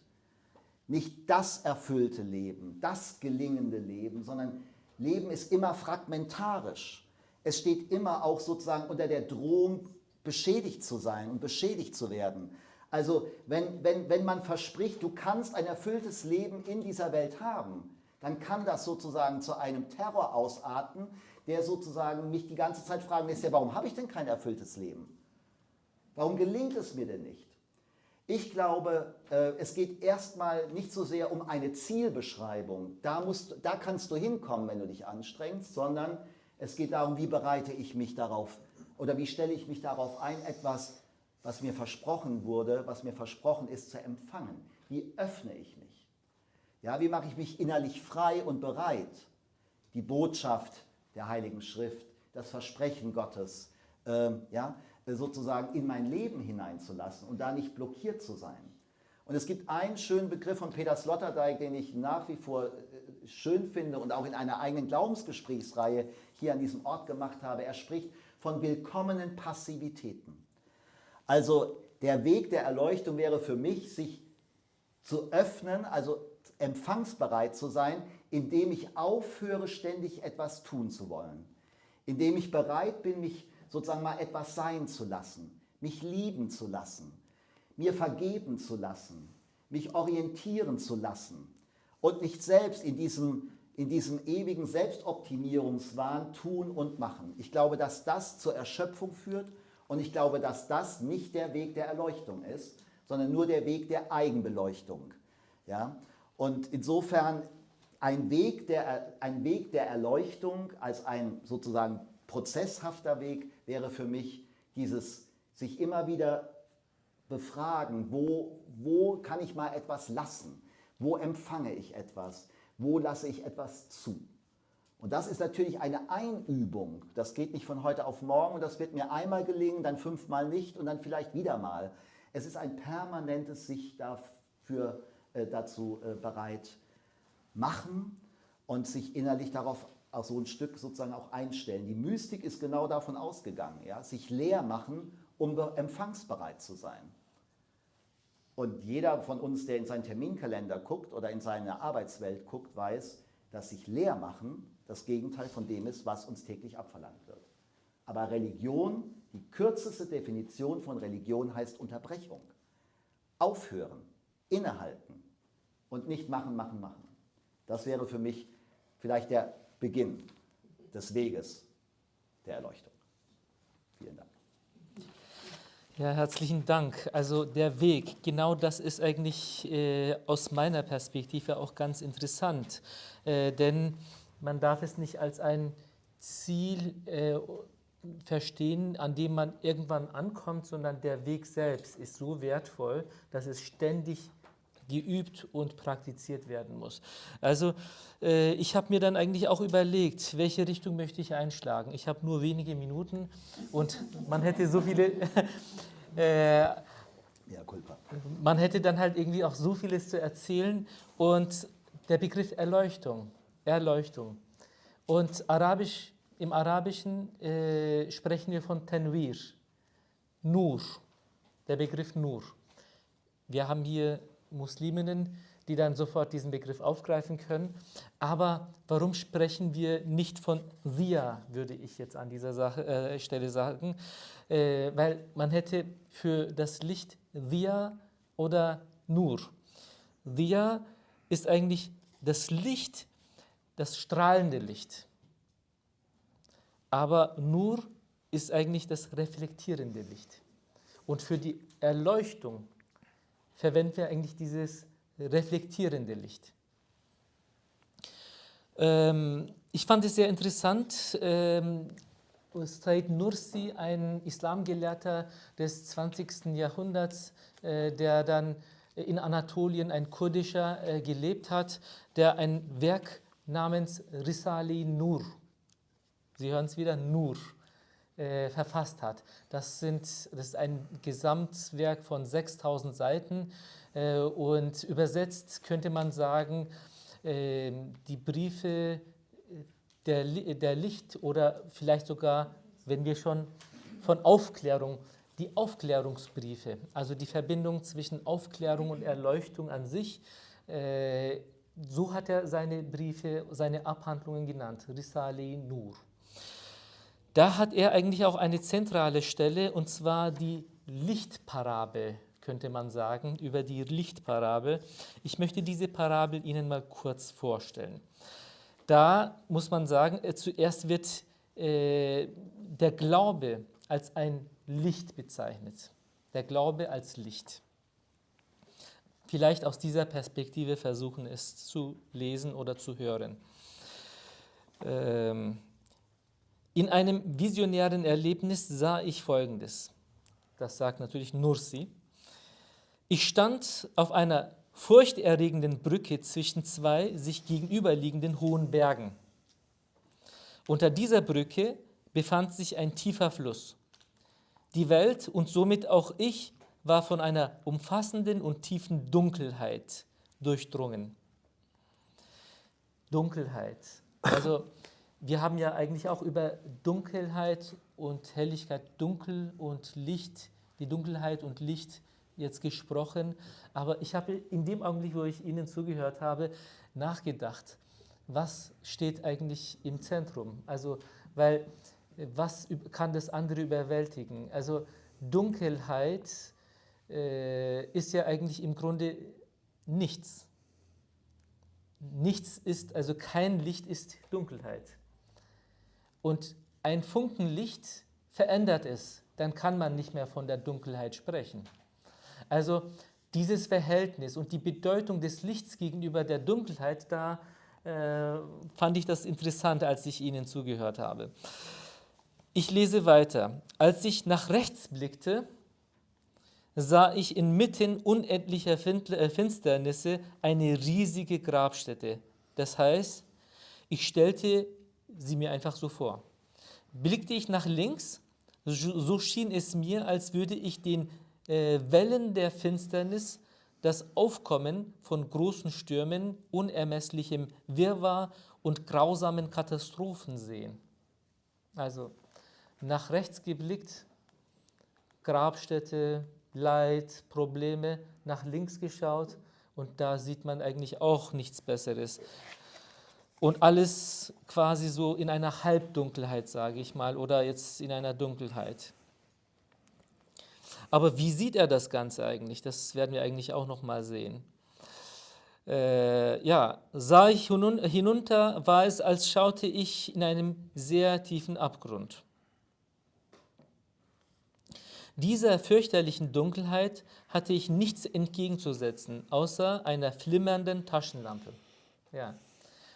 Speaker 3: nicht das erfüllte Leben, das gelingende Leben, sondern Leben ist immer fragmentarisch. Es steht immer auch sozusagen unter der Drohung, beschädigt zu sein und beschädigt zu werden. Also wenn, wenn, wenn man verspricht, du kannst ein erfülltes Leben in dieser Welt haben, dann kann das sozusagen zu einem Terror ausarten, der sozusagen mich die ganze Zeit fragen lässt, ja, warum habe ich denn kein erfülltes Leben? Warum gelingt es mir denn nicht? Ich glaube, äh, es geht erstmal nicht so sehr um eine Zielbeschreibung, da, musst, da kannst du hinkommen, wenn du dich anstrengst, sondern es geht darum, wie bereite ich mich darauf oder wie stelle ich mich darauf ein, etwas, was mir versprochen wurde, was mir versprochen ist, zu empfangen. Wie öffne ich mich? Ja, wie mache ich mich innerlich frei und bereit, die Botschaft der Heiligen Schrift, das Versprechen Gottes, äh, ja, sozusagen in mein Leben hineinzulassen und da nicht blockiert zu sein. Und es gibt einen schönen Begriff von Peter Sloterdijk, den ich nach wie vor äh, schön finde und auch in einer eigenen Glaubensgesprächsreihe hier an diesem Ort gemacht habe. Er spricht von willkommenen Passivitäten. Also der Weg der Erleuchtung wäre für mich, sich zu öffnen, also empfangsbereit zu sein, indem ich aufhöre, ständig etwas tun zu wollen. Indem ich bereit bin, mich sozusagen mal etwas sein zu lassen, mich lieben zu lassen, mir vergeben zu lassen, mich orientieren zu lassen und nicht selbst in diesem, in diesem ewigen Selbstoptimierungswahn tun und machen. Ich glaube, dass das zur Erschöpfung führt und ich glaube, dass das nicht der Weg der Erleuchtung ist, sondern nur der Weg der Eigenbeleuchtung. Ja? Und insofern ein Weg, der, ein Weg der Erleuchtung als ein sozusagen prozesshafter Weg wäre für mich dieses sich immer wieder befragen, wo, wo kann ich mal etwas lassen, wo empfange ich etwas, wo lasse ich etwas zu. Und das ist natürlich eine Einübung. Das geht nicht von heute auf morgen das wird mir einmal gelingen, dann fünfmal nicht und dann vielleicht wieder mal. Es ist ein permanentes sich dafür, äh, dazu äh, bereit machen und sich innerlich darauf auch so ein Stück sozusagen auch einstellen. Die Mystik ist genau davon ausgegangen, ja? sich leer machen, um empfangsbereit zu sein. Und jeder von uns, der in seinen Terminkalender guckt oder in seine Arbeitswelt guckt, weiß, dass sich leer machen das Gegenteil von dem ist, was uns täglich abverlangt wird. Aber Religion, die kürzeste Definition von Religion heißt Unterbrechung. Aufhören, innehalten und nicht machen, machen, machen. Das wäre für mich vielleicht der Beginn des Weges der Erleuchtung. Vielen Dank.
Speaker 1: Ja, herzlichen Dank. Also der Weg, genau das ist eigentlich äh, aus meiner Perspektive auch ganz interessant. Äh, denn man darf es nicht als ein Ziel äh, verstehen, an dem man irgendwann ankommt, sondern der Weg selbst ist so wertvoll, dass es ständig geübt und praktiziert werden muss. Also äh, ich habe mir dann eigentlich auch überlegt, welche Richtung möchte ich einschlagen. Ich habe nur wenige Minuten und man hätte so viele... äh. Man hätte dann halt irgendwie auch so vieles zu erzählen und der Begriff Erleuchtung, Erleuchtung. Und Arabisch, im Arabischen äh, sprechen wir von Tenwir, Nur, der Begriff Nur. Wir haben hier Musliminnen, die dann sofort diesen Begriff aufgreifen können. Aber warum sprechen wir nicht von Sia, würde ich jetzt an dieser Sache, äh, Stelle sagen, äh, weil man hätte für das Licht Sia oder Nur. Sia ist eigentlich das Licht, das strahlende Licht. Aber Nur ist eigentlich das reflektierende Licht. Und für die Erleuchtung verwenden wir eigentlich dieses reflektierende Licht. Ähm, ich fand es sehr interessant, ähm, Said Nursi, ein Islamgelehrter des 20. Jahrhunderts, äh, der dann in Anatolien, ein kurdischer, äh, gelebt hat, der ein Werk namens Risali Nur, Sie hören es wieder, Nur, äh, verfasst hat. Das, sind, das ist ein Gesamtwerk von 6000 Seiten äh, und übersetzt könnte man sagen, äh, die Briefe der, der Licht oder vielleicht sogar, wenn wir schon von Aufklärung die Aufklärungsbriefe, also die Verbindung zwischen Aufklärung und Erleuchtung an sich. Äh, so hat er seine Briefe, seine Abhandlungen genannt, Risale Nur. Da hat er eigentlich auch eine zentrale Stelle, und zwar die Lichtparabel, könnte man sagen, über die Lichtparabel. Ich möchte diese Parabel Ihnen mal kurz vorstellen. Da muss man sagen, äh, zuerst wird äh, der Glaube als ein Licht bezeichnet. Der Glaube als Licht. Vielleicht aus dieser Perspektive versuchen es zu lesen oder zu hören. Ähm, in einem visionären Erlebnis sah ich Folgendes. Das sagt natürlich Nursi. Ich stand auf einer furchterregenden Brücke zwischen zwei sich gegenüberliegenden hohen Bergen. Unter dieser Brücke befand sich ein tiefer Fluss. Die Welt und somit auch ich war von einer umfassenden und tiefen Dunkelheit durchdrungen. Dunkelheit. Also wir haben ja eigentlich auch über Dunkelheit und Helligkeit, Dunkel und Licht, die Dunkelheit und Licht jetzt gesprochen, aber ich habe in dem Augenblick, wo ich Ihnen zugehört habe, nachgedacht, was steht eigentlich im Zentrum? Also, weil was kann das andere überwältigen? Also Dunkelheit äh, ist ja eigentlich im Grunde nichts. Nichts ist, also kein Licht ist Dunkelheit. Und ein Funken Licht verändert es, dann kann man nicht mehr von der Dunkelheit sprechen. Also dieses Verhältnis und die Bedeutung des Lichts gegenüber der Dunkelheit, da äh, fand ich das interessant, als ich Ihnen zugehört habe. Ich lese weiter. Als ich nach rechts blickte, sah ich inmitten unendlicher äh, Finsternisse eine riesige Grabstätte. Das heißt, ich stellte sie mir einfach so vor. Blickte ich nach links, so schien es mir, als würde ich den äh, Wellen der Finsternis das Aufkommen von großen Stürmen, unermesslichem Wirrwarr und grausamen Katastrophen sehen. Also nach rechts geblickt, Grabstätte, Leid, Probleme, nach links geschaut und da sieht man eigentlich auch nichts Besseres. Und alles quasi so in einer Halbdunkelheit, sage ich mal, oder jetzt in einer Dunkelheit. Aber wie sieht er das Ganze eigentlich? Das werden wir eigentlich auch noch mal sehen. Äh, ja, sah ich hinunter, war es, als schaute ich in einem sehr tiefen Abgrund. Dieser fürchterlichen Dunkelheit hatte ich nichts entgegenzusetzen, außer einer flimmernden Taschenlampe. Ja.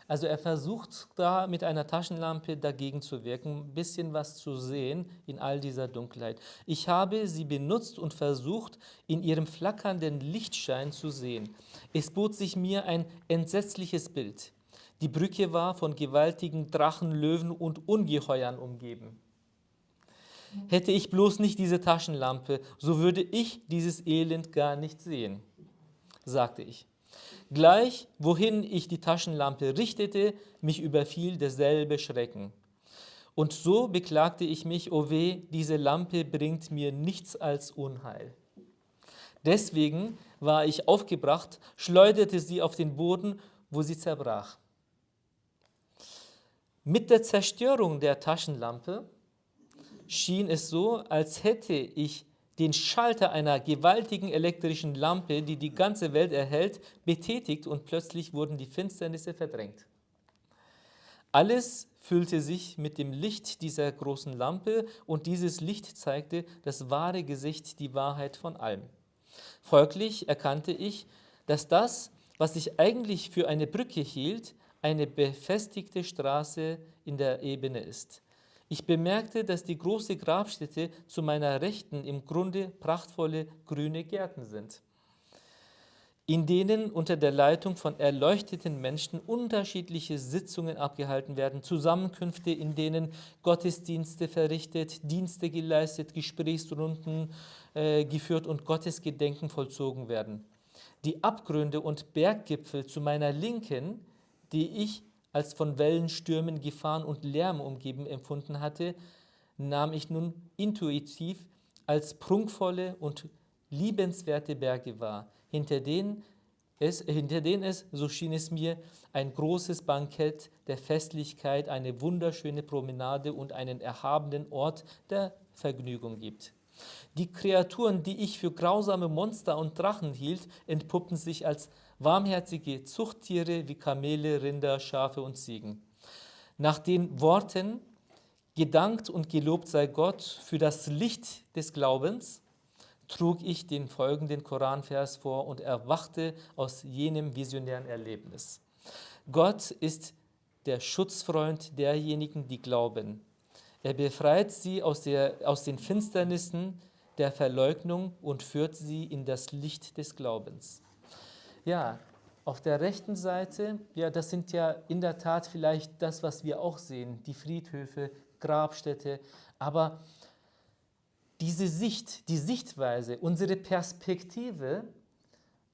Speaker 1: Also er versucht da mit einer Taschenlampe dagegen zu wirken, ein bisschen was zu sehen in all dieser Dunkelheit. Ich habe sie benutzt und versucht, in ihrem flackernden Lichtschein zu sehen. Es bot sich mir ein entsetzliches Bild. Die Brücke war von gewaltigen Drachen, Löwen und Ungeheuern umgeben. Hätte ich bloß nicht diese Taschenlampe, so würde ich dieses Elend gar nicht sehen, sagte ich. Gleich, wohin ich die Taschenlampe richtete, mich überfiel derselbe Schrecken. Und so beklagte ich mich, o oh weh, diese Lampe bringt mir nichts als Unheil. Deswegen war ich aufgebracht, schleuderte sie auf den Boden, wo sie zerbrach. Mit der Zerstörung der Taschenlampe schien es so, als hätte ich den Schalter einer gewaltigen elektrischen Lampe, die die ganze Welt erhält, betätigt und plötzlich wurden die Finsternisse verdrängt. Alles füllte sich mit dem Licht dieser großen Lampe und dieses Licht zeigte das wahre Gesicht, die Wahrheit von allem. Folglich erkannte ich, dass das, was ich eigentlich für eine Brücke hielt, eine befestigte Straße in der Ebene ist. Ich bemerkte, dass die große Grabstätte zu meiner Rechten im Grunde prachtvolle grüne Gärten sind, in denen unter der Leitung von erleuchteten Menschen unterschiedliche Sitzungen abgehalten werden, Zusammenkünfte, in denen Gottesdienste verrichtet, Dienste geleistet, Gesprächsrunden äh, geführt und Gottesgedenken vollzogen werden. Die Abgründe und Berggipfel zu meiner Linken, die ich als von Wellenstürmen, Gefahren und Lärm umgeben empfunden hatte, nahm ich nun intuitiv als prunkvolle und liebenswerte Berge wahr, hinter denen es, hinter denen es, so schien es mir, ein großes Bankett der Festlichkeit, eine wunderschöne Promenade und einen erhabenen Ort der Vergnügung gibt. Die Kreaturen, die ich für grausame Monster und Drachen hielt, entpuppen sich als warmherzige Zuchttiere wie Kamele, Rinder, Schafe und Ziegen. Nach den Worten Gedankt und gelobt sei Gott für das Licht des Glaubens, trug ich den folgenden Koranvers vor und erwachte aus jenem visionären Erlebnis. Gott ist der Schutzfreund derjenigen, die glauben. Er befreit sie aus, der, aus den Finsternissen der Verleugnung und führt sie in das Licht des Glaubens. Ja, auf der rechten Seite, ja, das sind ja in der Tat vielleicht das, was wir auch sehen, die Friedhöfe, Grabstätte, aber diese Sicht, die Sichtweise, unsere Perspektive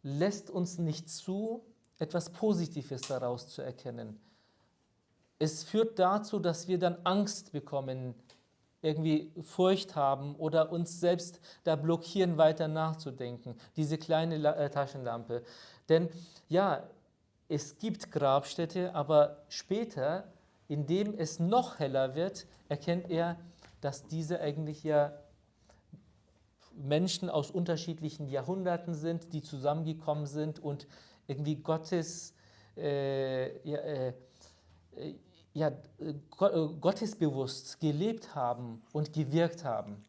Speaker 1: lässt uns nicht zu, etwas Positives daraus zu erkennen. Es führt dazu, dass wir dann Angst bekommen, irgendwie Furcht haben oder uns selbst da blockieren, weiter nachzudenken. Diese kleine äh, Taschenlampe. Denn ja, es gibt Grabstätte, aber später, indem es noch heller wird, erkennt er, dass diese eigentlich ja Menschen aus unterschiedlichen Jahrhunderten sind, die zusammengekommen sind und irgendwie Gottes, äh, ja, äh, ja, äh, gottesbewusst gelebt haben und gewirkt haben.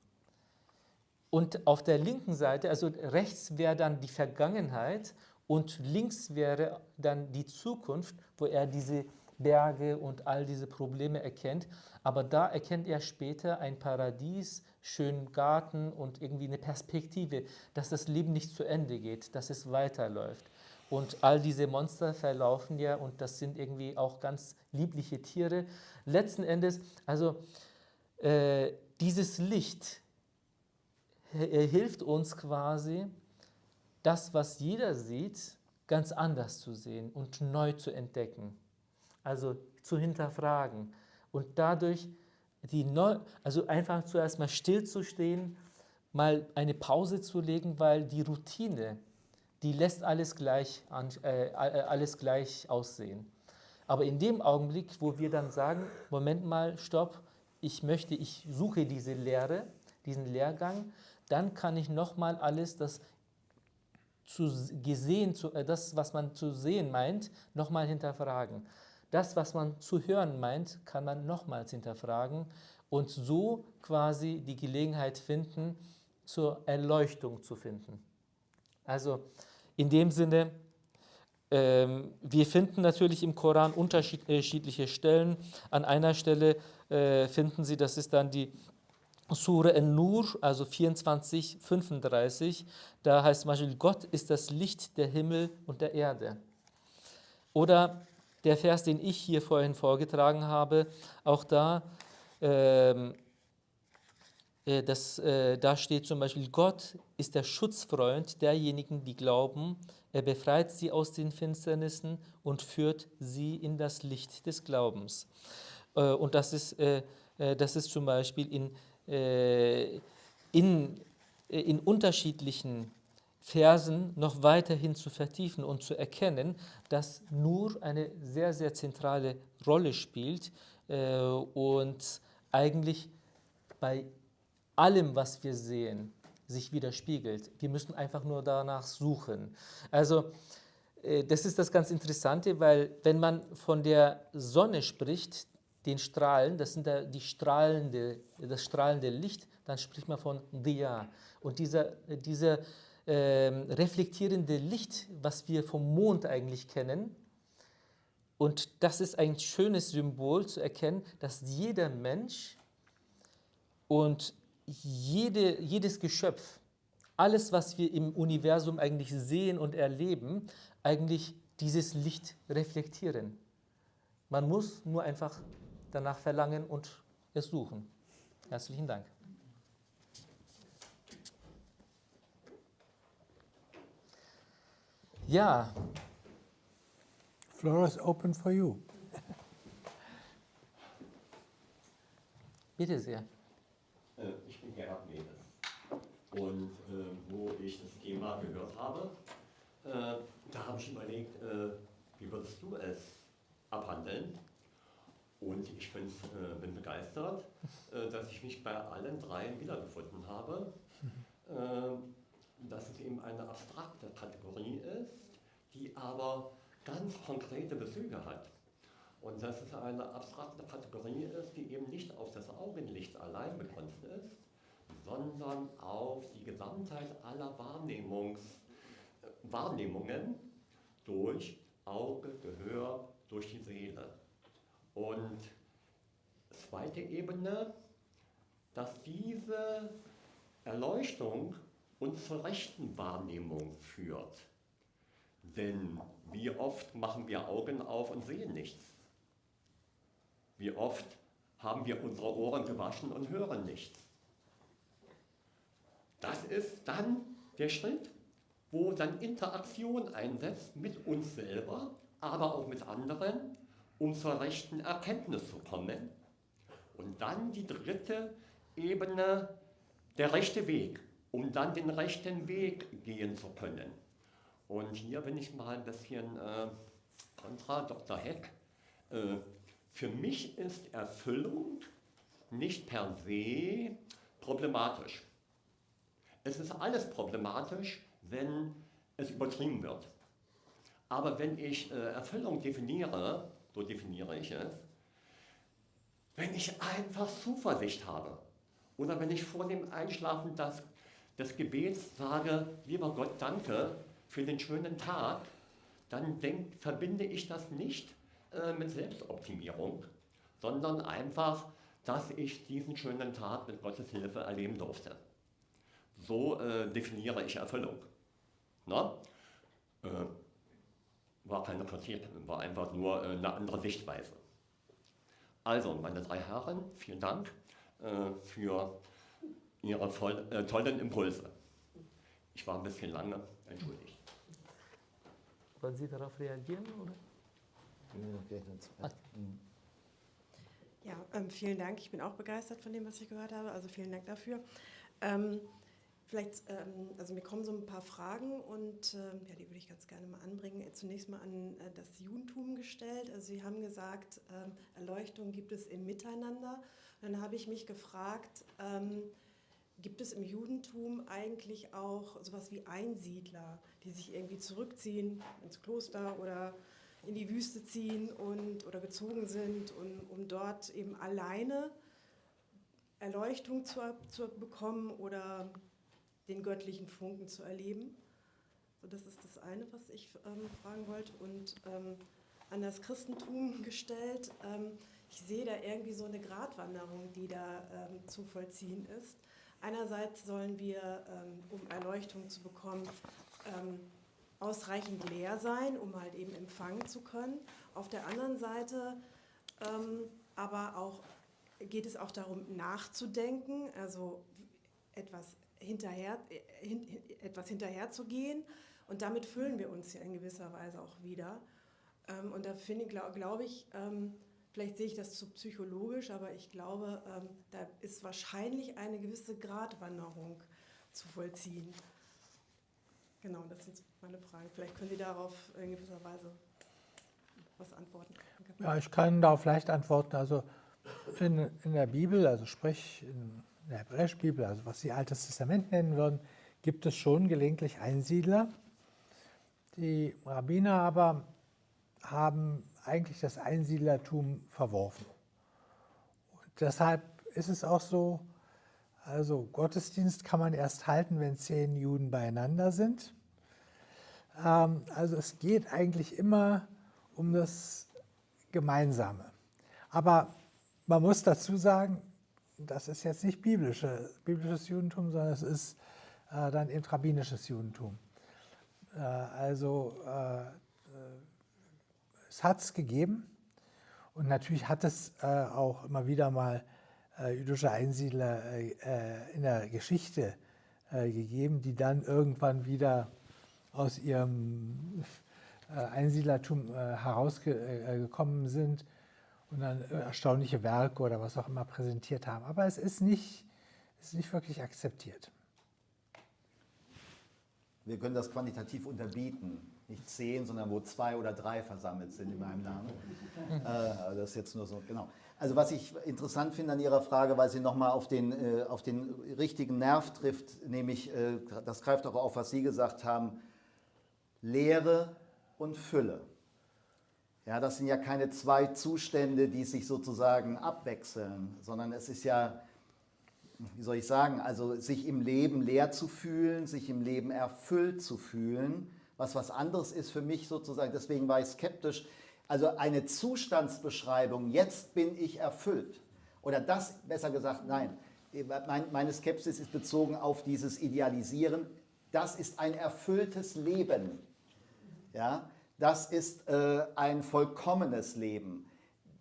Speaker 1: Und auf der linken Seite, also rechts wäre dann die Vergangenheit und links wäre dann die Zukunft, wo er diese Berge und all diese Probleme erkennt. Aber da erkennt er später ein Paradies, schönen Garten und irgendwie eine Perspektive, dass das Leben nicht zu Ende geht, dass es weiterläuft. Und all diese Monster verlaufen ja und das sind irgendwie auch ganz liebliche Tiere. Letzten Endes, also äh, dieses Licht hilft uns quasi, das, was jeder sieht, ganz anders zu sehen und neu zu entdecken. Also zu hinterfragen und dadurch die neu, also einfach zuerst mal stillzustehen, mal eine Pause zu legen, weil die Routine, die lässt alles gleich, äh, äh, alles gleich aussehen. Aber in dem Augenblick, wo wir dann sagen, Moment mal, stopp, ich möchte, ich suche diese Lehre, diesen Lehrgang, dann kann ich nochmal alles, das zu gesehen, zu, äh, das, was man zu sehen meint, nochmal hinterfragen. Das, was man zu hören meint, kann man nochmals hinterfragen und so quasi die Gelegenheit finden, zur Erleuchtung zu finden. Also in dem Sinne, ähm, wir finden natürlich im Koran unterschiedliche Stellen. An einer Stelle äh, finden Sie, das ist dann die Sure An-Nur, also 24, 35, da heißt zum Beispiel, Gott ist das Licht der Himmel und der Erde. Oder der Vers, den ich hier vorhin vorgetragen habe, auch da, ähm, äh, das, äh, da steht zum Beispiel, Gott ist der Schutzfreund derjenigen, die glauben. Er befreit sie aus den Finsternissen und führt sie in das Licht des Glaubens. Äh, und das ist, äh, äh, das ist zum Beispiel in, äh, in, in unterschiedlichen Versen noch weiterhin zu vertiefen und zu erkennen, dass Nur eine sehr, sehr zentrale Rolle spielt äh, und eigentlich bei allem, was wir sehen, sich widerspiegelt. Wir müssen einfach nur danach suchen. Also äh, das ist das ganz Interessante, weil wenn man von der Sonne spricht, den Strahlen, das sind die strahlende, das strahlende Licht, dann spricht man von Diya. Und dieser, dieser ähm, reflektierende Licht, was wir vom Mond eigentlich kennen. Und das ist ein schönes Symbol zu erkennen, dass jeder Mensch und jede, jedes Geschöpf, alles, was wir im Universum eigentlich sehen und erleben, eigentlich dieses Licht reflektieren. Man muss nur einfach danach verlangen und es suchen. Herzlichen Dank. Ja.
Speaker 2: Floor is open for you.
Speaker 1: Bitte sehr.
Speaker 4: Äh, ich bin Gerhard Mehres. Und äh, wo ich das Thema gehört habe, äh, da habe ich überlegt, äh, wie würdest du es abhandeln? Und ich bin, äh, bin begeistert, äh, dass ich mich bei allen dreien wiedergefunden habe. Äh, dass es eben eine abstrakte Kategorie ist, die aber ganz konkrete Bezüge hat. Und dass es eine abstrakte Kategorie ist, die eben nicht auf das Augenlicht allein begrenzt ist, sondern auf die Gesamtheit aller Wahrnehmungs, Wahrnehmungen durch Auge, Gehör, durch die Seele. Und zweite Ebene, dass diese Erleuchtung uns zur rechten Wahrnehmung führt. Denn wie oft machen wir Augen auf und sehen nichts? Wie oft haben wir unsere Ohren gewaschen und hören nichts? Das ist dann der Schritt, wo dann Interaktion einsetzt mit uns selber, aber auch mit anderen, um zur rechten Erkenntnis zu kommen. Und dann die dritte Ebene, der rechte Weg, um dann den rechten Weg gehen zu können. Und hier bin ich mal ein bisschen äh, kontra Dr. Heck. Äh, für mich ist Erfüllung nicht per se problematisch. Es ist alles problematisch, wenn es übertrieben wird. Aber wenn ich äh, Erfüllung definiere, so definiere ich es, wenn ich einfach Zuversicht habe oder wenn ich vor dem Einschlafen das, des Gebets sage, lieber Gott, danke für den schönen Tag, dann denk, verbinde ich das nicht äh, mit Selbstoptimierung, sondern einfach, dass ich diesen schönen Tag mit Gottes Hilfe erleben durfte. So äh, definiere ich Erfüllung. Na? Äh, war keine Kritik, war einfach nur äh, eine andere Sichtweise. Also, meine drei Herren, vielen Dank äh, für Ihre voll, äh, tollen Impulse. Ich war ein bisschen lange, entschuldigt.
Speaker 1: Wollen Sie darauf reagieren? Oder?
Speaker 5: Ja, ähm, vielen Dank. Ich bin auch begeistert von dem, was ich gehört habe. Also vielen Dank dafür. Ähm, vielleicht, ähm, also mir kommen so ein paar Fragen und ähm, ja, die würde ich ganz gerne mal anbringen. Zunächst mal an äh, das Judentum gestellt. Also Sie haben gesagt, ähm, Erleuchtung gibt es im Miteinander. dann habe ich mich gefragt, ähm, gibt es im Judentum eigentlich auch sowas wie Einsiedler, die sich irgendwie zurückziehen ins Kloster oder in die Wüste ziehen und, oder gezogen sind, und, um dort eben alleine Erleuchtung zu, zu bekommen oder den göttlichen Funken zu erleben. So, das ist das eine, was ich ähm, fragen wollte. Und ähm, an das Christentum gestellt, ähm, ich sehe da irgendwie so eine Gratwanderung, die da ähm, zu vollziehen ist. Einerseits sollen wir, ähm, um Erleuchtung zu bekommen, ähm, ausreichend leer sein, um halt eben empfangen zu können. Auf der anderen Seite aber auch geht es auch darum, nachzudenken, also etwas hinterher, äh, etwas hinterherzugehen. Und damit füllen wir uns ja in gewisser Weise auch wieder. Ähm, und da finde glaube glaub ich, ähm, vielleicht sehe ich das zu psychologisch, aber ich glaube, ähm, da ist wahrscheinlich eine gewisse Gratwanderung zu vollziehen. Genau, das sind meine Fragen. Vielleicht können Sie darauf in gewisser Weise was antworten.
Speaker 2: Ja, ich kann darauf leicht antworten. Also in, in der Bibel, also sprich in der hebräischen Bibel, also was Sie Altes Testament nennen würden, gibt es schon gelegentlich Einsiedler. Die Rabbiner aber haben eigentlich das Einsiedlertum verworfen. Und deshalb ist es auch so, also Gottesdienst kann man erst halten, wenn zehn Juden beieinander sind. Ähm, also es geht eigentlich immer um das Gemeinsame. Aber man muss dazu sagen, das ist jetzt nicht biblische, biblisches Judentum, sondern es ist äh, dann eben rabbinisches Judentum. Äh, also äh, es hat es gegeben und natürlich hat es auch immer wieder mal äh, jüdische Einsiedler äh, äh, in der Geschichte gegeben, die dann irgendwann wieder aus ihrem Einsiedlertum herausgekommen sind und dann erstaunliche Werke oder was auch immer präsentiert haben. Aber es ist nicht, ist nicht wirklich akzeptiert.
Speaker 3: Wir können das quantitativ unterbieten. Nicht zehn, sondern wo zwei oder drei versammelt sind in meinem Namen. äh, das ist jetzt nur so, genau. Also was ich interessant finde an Ihrer Frage, weil sie nochmal auf den, äh, auf den richtigen Nerv trifft, nämlich, äh, das greift auch auf, was Sie gesagt haben, Lehre und Fülle. Ja, das sind ja keine zwei Zustände, die sich sozusagen abwechseln, sondern es ist ja, wie soll ich sagen, also sich im Leben leer zu fühlen, sich im Leben erfüllt zu fühlen, was was anderes ist für mich sozusagen, deswegen war ich skeptisch, also eine Zustandsbeschreibung, jetzt bin ich erfüllt. Oder das, besser gesagt, nein, meine Skepsis ist bezogen auf dieses Idealisieren, das ist ein erfülltes Leben. Ja, das ist äh, ein vollkommenes Leben.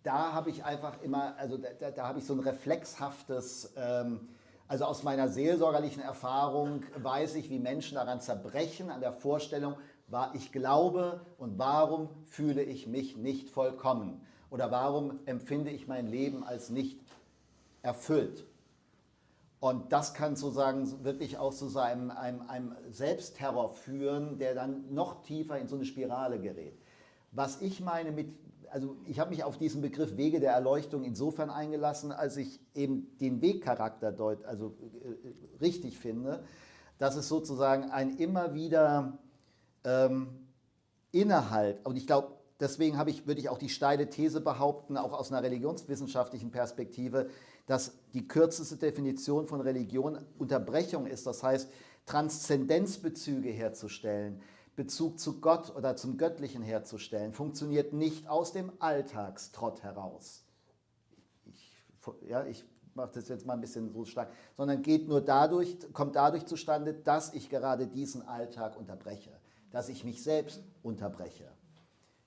Speaker 3: Da habe ich einfach immer, also da, da habe ich so ein reflexhaftes, ähm, also aus meiner seelsorgerlichen Erfahrung weiß ich, wie Menschen daran zerbrechen, an der Vorstellung, war ich glaube und warum fühle ich mich nicht vollkommen? Oder warum empfinde ich mein Leben als nicht erfüllt? Und das kann sozusagen wirklich auch zu so einem, einem, einem Selbstterror führen, der dann noch tiefer in so eine Spirale gerät. Was ich meine mit, also ich habe mich auf diesen Begriff Wege der Erleuchtung insofern eingelassen, als ich eben den Wegcharakter deut, also äh, richtig finde, dass es sozusagen ein immer wieder ähm, Innehalt, und ich glaube, deswegen ich, würde ich auch die steile These behaupten, auch aus einer religionswissenschaftlichen Perspektive, dass die kürzeste Definition von Religion Unterbrechung ist, das heißt Transzendenzbezüge herzustellen, Bezug zu Gott oder zum Göttlichen herzustellen, funktioniert nicht aus dem Alltagstrott heraus. Ich, ja, ich mache das jetzt mal ein bisschen so stark, sondern geht nur dadurch, kommt dadurch zustande, dass ich gerade diesen Alltag unterbreche dass ich mich selbst unterbreche.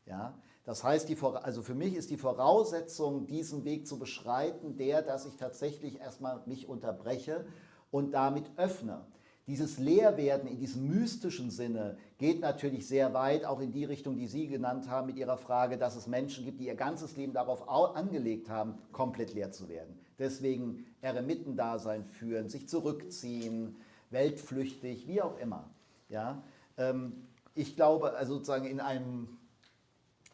Speaker 3: Ja? Das heißt, die, also für mich ist die Voraussetzung, diesen Weg zu beschreiten, der, dass ich tatsächlich erstmal mich unterbreche und damit öffne. Dieses Leerwerden in diesem mystischen Sinne geht natürlich sehr weit, auch in die Richtung, die Sie genannt haben mit Ihrer Frage, dass es Menschen gibt, die ihr ganzes Leben darauf angelegt haben, komplett leer zu werden. Deswegen Eremitendasein führen, sich zurückziehen, weltflüchtig, wie auch immer. Ja? Ähm, ich glaube, also sozusagen in einem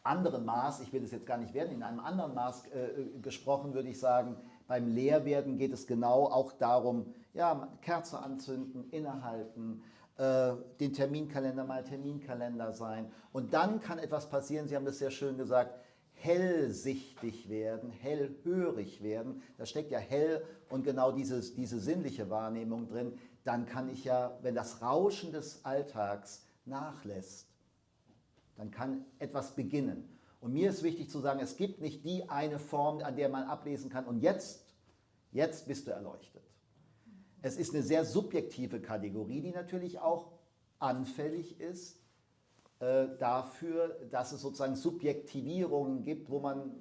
Speaker 3: anderen Maß, ich will es jetzt gar nicht werden, in einem anderen Maß äh, gesprochen würde ich sagen, beim Lehrwerden geht es genau auch darum, ja, Kerze anzünden, innehalten, äh, den Terminkalender mal Terminkalender sein. Und dann kann etwas passieren, Sie haben das sehr schön gesagt, hellsichtig werden, hellhörig werden. Da steckt ja hell und genau dieses, diese sinnliche Wahrnehmung drin. Dann kann ich ja, wenn das Rauschen des Alltags nachlässt, dann kann etwas beginnen. Und mir ist wichtig zu sagen, es gibt nicht die eine Form, an der man ablesen kann und jetzt, jetzt bist du erleuchtet. Es ist eine sehr subjektive Kategorie, die natürlich auch anfällig ist äh, dafür, dass es sozusagen Subjektivierungen gibt, wo man,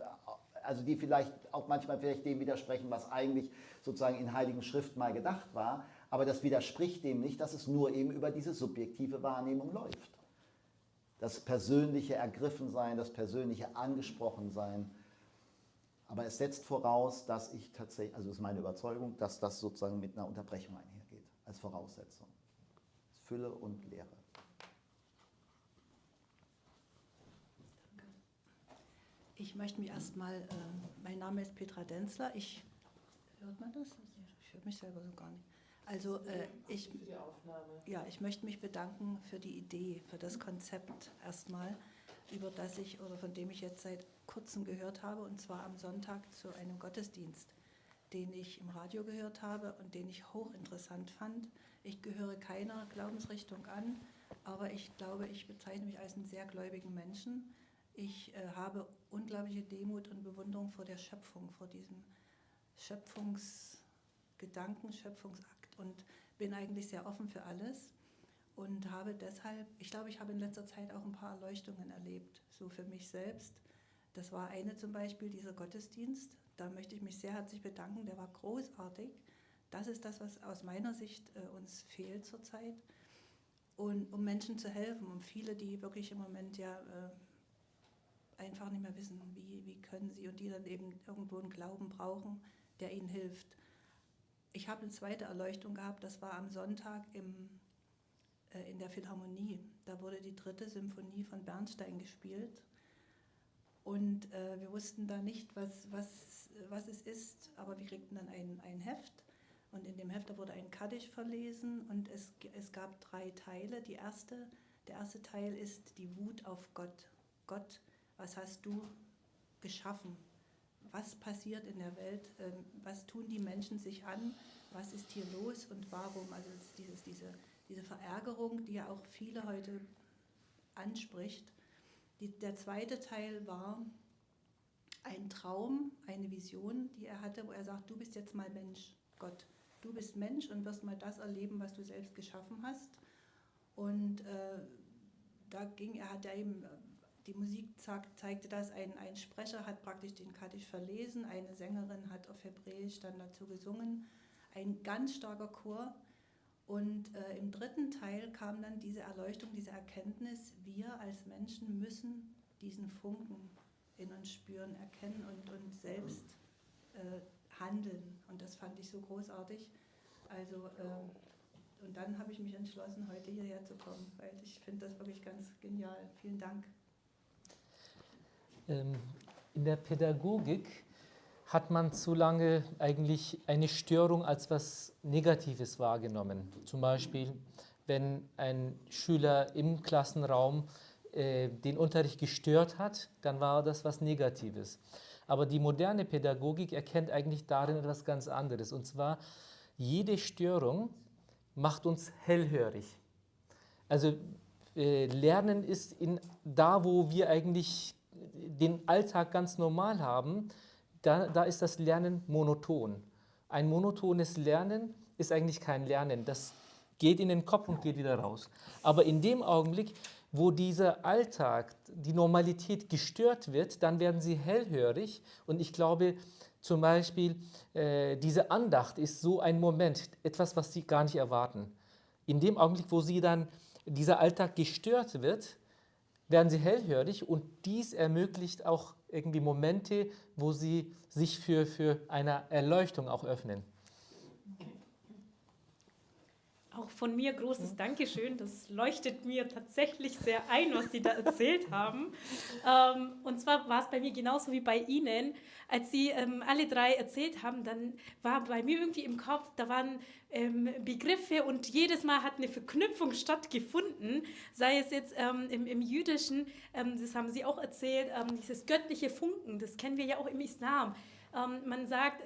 Speaker 3: also die vielleicht auch manchmal vielleicht dem widersprechen, was eigentlich sozusagen in Heiligen Schrift mal gedacht war. Aber das widerspricht dem nicht, dass es nur eben über diese subjektive Wahrnehmung läuft. Das persönliche Ergriffensein, das persönliche Angesprochensein. Aber es setzt voraus, dass ich tatsächlich, also ist meine Überzeugung, dass das sozusagen mit einer Unterbrechung einhergeht, als Voraussetzung. Fülle und Lehre.
Speaker 6: Ich möchte mich erstmal, äh, mein Name ist Petra Denzler, ich, hört man das? Ich höre mich selber so gar nicht. Also äh, ich, ja, ich möchte mich bedanken für die Idee, für das Konzept erstmal, über das ich oder von dem ich jetzt seit kurzem gehört habe, und zwar am Sonntag zu einem Gottesdienst, den ich im Radio gehört habe und den ich hochinteressant fand. Ich gehöre keiner Glaubensrichtung an, aber ich glaube, ich bezeichne mich als einen sehr gläubigen Menschen. Ich äh, habe unglaubliche Demut und Bewunderung vor der Schöpfung, vor diesem Schöpfungsgedanken, Schöpfungsakt und bin eigentlich sehr offen für alles und habe deshalb, ich glaube, ich habe in letzter Zeit auch ein paar Erleuchtungen erlebt, so für mich selbst. Das war eine zum Beispiel, dieser Gottesdienst. Da möchte ich mich sehr herzlich bedanken, der war großartig. Das ist das, was aus meiner Sicht äh, uns fehlt zurzeit. Und um Menschen zu helfen, um viele, die wirklich im Moment ja äh, einfach nicht mehr wissen, wie, wie können sie und die dann eben irgendwo einen Glauben brauchen, der ihnen hilft. Ich habe eine zweite Erleuchtung gehabt, das war am Sonntag im äh, in der Philharmonie. Da wurde die dritte Symphonie von Bernstein gespielt. Und äh, wir wussten da nicht, was, was, was es ist, aber wir kriegten dann ein, ein Heft. Und in dem Heft wurde ein Kaddisch verlesen und es, es gab drei Teile. Die erste, der erste Teil ist die Wut auf Gott. Gott, was hast du geschaffen? Was passiert in der Welt? Ähm, was tun die Menschen sich an? Was ist hier los und warum? Also dieses, diese, diese Verärgerung, die ja auch viele heute anspricht. Die, der zweite Teil war ein Traum, eine Vision, die er hatte, wo er sagt, du bist jetzt mal Mensch, Gott. Du bist Mensch und wirst mal das erleben, was du selbst geschaffen hast. Und äh, da ging, er hat ja eben, die Musik zeigte das, ein, ein Sprecher hat praktisch den Kaddisch verlesen, eine Sängerin hat auf Hebräisch dann dazu gesungen, ein ganz starker Chor. Und äh, im dritten Teil kam dann diese Erleuchtung, diese Erkenntnis, wir als Menschen müssen diesen Funken in uns spüren, erkennen und, und selbst äh, handeln. Und das fand ich so großartig. Also, äh, und dann habe ich mich entschlossen, heute hierher zu kommen, weil ich finde das wirklich ganz genial. Vielen Dank.
Speaker 1: Ähm, in der Pädagogik hat man zu lange eigentlich eine Störung als was Negatives wahrgenommen. Zum Beispiel, wenn ein Schüler im Klassenraum äh, den Unterricht gestört hat, dann war das was Negatives. Aber die moderne Pädagogik erkennt eigentlich darin etwas ganz anderes. Und zwar, jede Störung macht uns hellhörig. Also äh, Lernen ist in, da, wo wir eigentlich den Alltag ganz normal haben, da, da ist das Lernen monoton. Ein monotones Lernen ist eigentlich kein Lernen. Das geht in den Kopf und geht wieder raus. Aber in dem Augenblick, wo dieser Alltag, die Normalität gestört wird, dann werden sie hellhörig und ich glaube zum Beispiel, äh, diese Andacht ist so ein Moment, etwas, was sie gar nicht erwarten. In dem Augenblick, wo sie dann, dieser Alltag gestört wird, werden sie hellhörig und dies ermöglicht auch irgendwie Momente, wo sie sich für, für eine Erleuchtung auch öffnen.
Speaker 7: Auch von mir großes Dankeschön. Das leuchtet mir tatsächlich sehr ein, was Sie da erzählt haben. Ähm, und zwar war es bei mir genauso wie bei Ihnen. Als Sie ähm, alle drei erzählt haben, dann war bei mir irgendwie im Kopf, da waren ähm, Begriffe und jedes Mal hat eine Verknüpfung stattgefunden, sei es jetzt ähm, im, im, Jüdischen, ähm, das haben Sie auch erzählt, ähm, dieses göttliche Funken, das kennen wir ja auch im Islam. man sagt,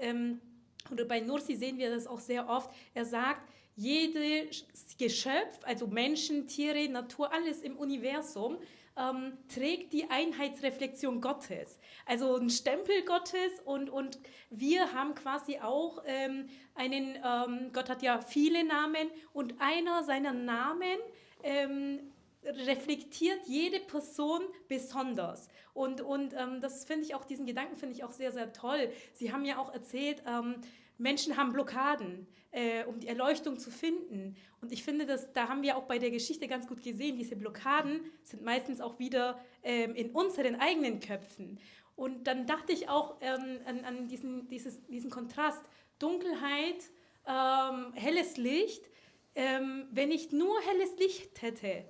Speaker 7: oder bei Nursi sehen wir das auch sehr oft, er sagt, jedes Geschöpf, also Menschen, Tiere, Natur, alles im Universum, ähm, trägt die Einheitsreflexion Gottes. Also ein Stempel Gottes und, und wir haben quasi auch ähm, einen, ähm, Gott hat ja viele Namen und einer seiner Namen ähm, reflektiert jede Person besonders. Und, und ähm, das finde ich auch, diesen Gedanken finde ich auch sehr, sehr toll. Sie haben ja auch erzählt, ähm, Menschen haben Blockaden, äh, um die Erleuchtung zu finden. Und ich finde, dass, da haben wir auch bei der Geschichte ganz gut gesehen, diese Blockaden sind meistens auch wieder ähm, in unseren eigenen Köpfen. Und dann dachte ich auch ähm, an, an diesen, dieses, diesen Kontrast, Dunkelheit, ähm, helles Licht. Ähm, wenn ich nur helles Licht hätte,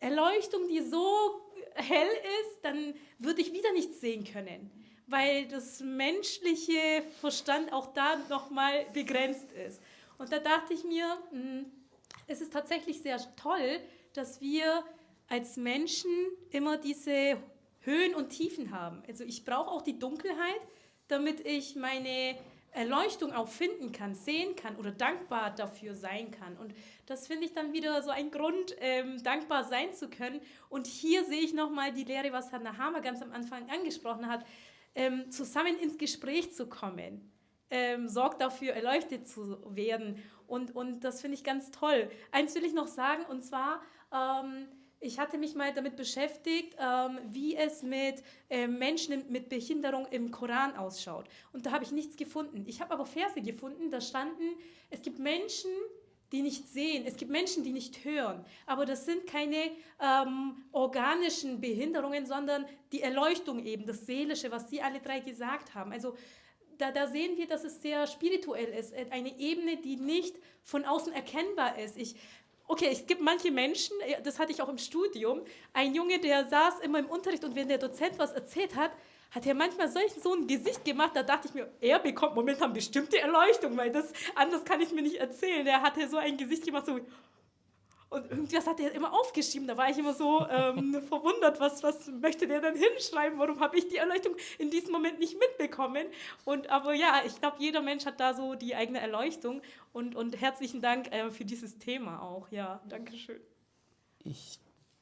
Speaker 7: Erleuchtung, die so hell ist, dann würde ich wieder nichts sehen können weil das menschliche Verstand auch da nochmal begrenzt ist. Und da dachte ich mir, hm, es ist tatsächlich sehr toll, dass wir als Menschen immer diese Höhen und Tiefen haben. Also ich brauche auch die Dunkelheit, damit ich meine Erleuchtung auch finden kann, sehen kann oder dankbar dafür sein kann. Und das finde ich dann wieder so ein Grund, ähm, dankbar sein zu können. Und hier sehe ich nochmal die Lehre, was Herr Nahama ganz am Anfang angesprochen hat ähm, zusammen ins Gespräch zu kommen, ähm, sorgt dafür, erleuchtet zu werden. Und, und das finde ich ganz toll. Eins will ich noch sagen, und zwar, ähm, ich hatte mich mal damit beschäftigt, ähm, wie es mit äh, Menschen mit Behinderung im Koran ausschaut. Und da habe ich nichts gefunden. Ich habe aber Verse gefunden, da standen, es gibt Menschen, die nicht sehen. Es gibt Menschen, die nicht hören. Aber das sind keine ähm, organischen Behinderungen, sondern die Erleuchtung eben, das Seelische, was Sie alle drei gesagt haben. Also da, da, sehen wir, dass es sehr spirituell ist. Eine Ebene, die nicht von außen erkennbar ist. Ich Okay, es gibt manche Menschen, äh, das hatte ich auch im Studium, ein Junge, der saß immer im Unterricht und wenn der Dozent was erzählt hat, hat er manchmal solch so ein Gesicht gemacht, da dachte ich mir, er bekommt momentan bestimmte Erleuchtung, weil das anders kann ich mir nicht erzählen. Er hatte so ein Gesicht gemacht, so und irgendwas hat er immer aufgeschrieben. Da war ich immer so ähm, verwundert, was, was möchte der denn hinschreiben? Warum habe ich die Erleuchtung in diesem Moment nicht mitbekommen? Und aber ja, ich glaube, jeder Mensch hat da so die eigene Erleuchtung. Und, und herzlichen Dank äh, für dieses Thema auch. Ja, danke schön.
Speaker 1: Ich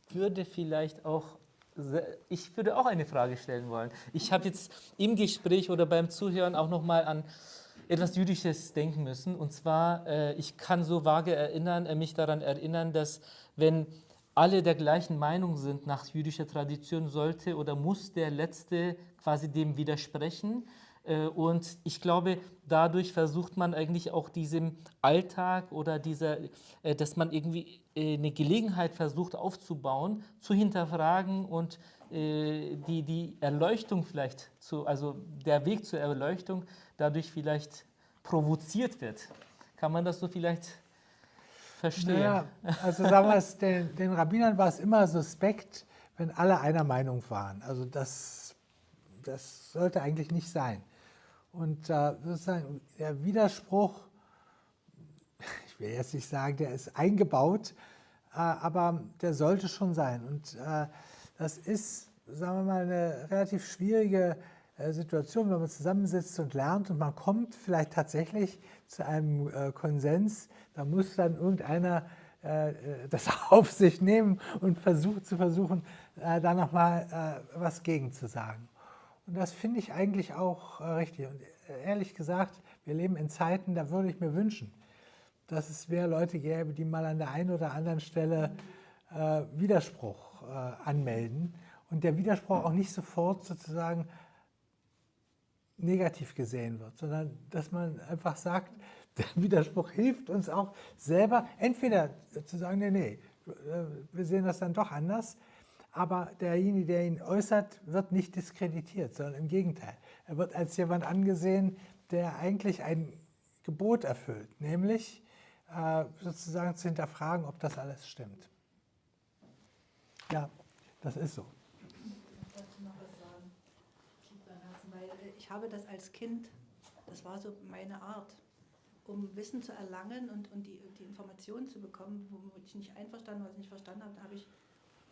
Speaker 1: würde vielleicht auch ich würde auch eine Frage stellen wollen. Ich habe jetzt im Gespräch oder beim Zuhören auch noch mal an etwas Jüdisches denken müssen. Und zwar, äh, ich kann so vage erinnern, äh, mich daran erinnern, dass wenn alle der gleichen Meinung sind nach jüdischer Tradition, sollte oder muss der Letzte quasi dem widersprechen. Äh, und ich glaube, dadurch versucht man eigentlich auch diesem Alltag oder dieser, äh, dass man irgendwie äh, eine Gelegenheit versucht aufzubauen, zu hinterfragen und die, die Erleuchtung vielleicht, zu, also der Weg zur Erleuchtung dadurch vielleicht provoziert wird. Kann man das so vielleicht verstehen? Naja,
Speaker 2: also damals den, den Rabbinern war es immer suspekt, wenn alle einer Meinung waren. Also das, das sollte eigentlich nicht sein. Und äh, sozusagen der Widerspruch, ich will jetzt nicht sagen, der ist eingebaut, äh, aber der sollte schon sein. Und äh, das ist, sagen wir mal, eine relativ schwierige äh, Situation, wenn man zusammensitzt und lernt und man kommt vielleicht tatsächlich zu einem äh, Konsens, da muss dann irgendeiner äh, das auf sich nehmen und versucht zu versuchen, da nochmal was gegen zu sagen. Und das finde ich eigentlich auch richtig. Und ehrlich gesagt, wir leben in Zeiten, da würde ich mir wünschen, dass es mehr Leute gäbe, die mal an der einen oder anderen Stelle Widerspruch anmelden und der Widerspruch auch nicht sofort sozusagen negativ gesehen wird, sondern dass man einfach sagt, der Widerspruch hilft uns auch selber, entweder zu sagen, nee, nee, wir sehen das dann doch anders, aber derjenige, der ihn äußert, wird nicht diskreditiert, sondern im Gegenteil. Er wird als jemand angesehen, der eigentlich ein Gebot erfüllt, nämlich äh, sozusagen zu hinterfragen, ob das alles stimmt. Ja, das ist so.
Speaker 6: habe das als Kind, das war so meine Art, um Wissen zu erlangen und, und die, die Informationen zu bekommen, womit ich nicht einverstanden, was ich nicht verstanden habe, da habe ich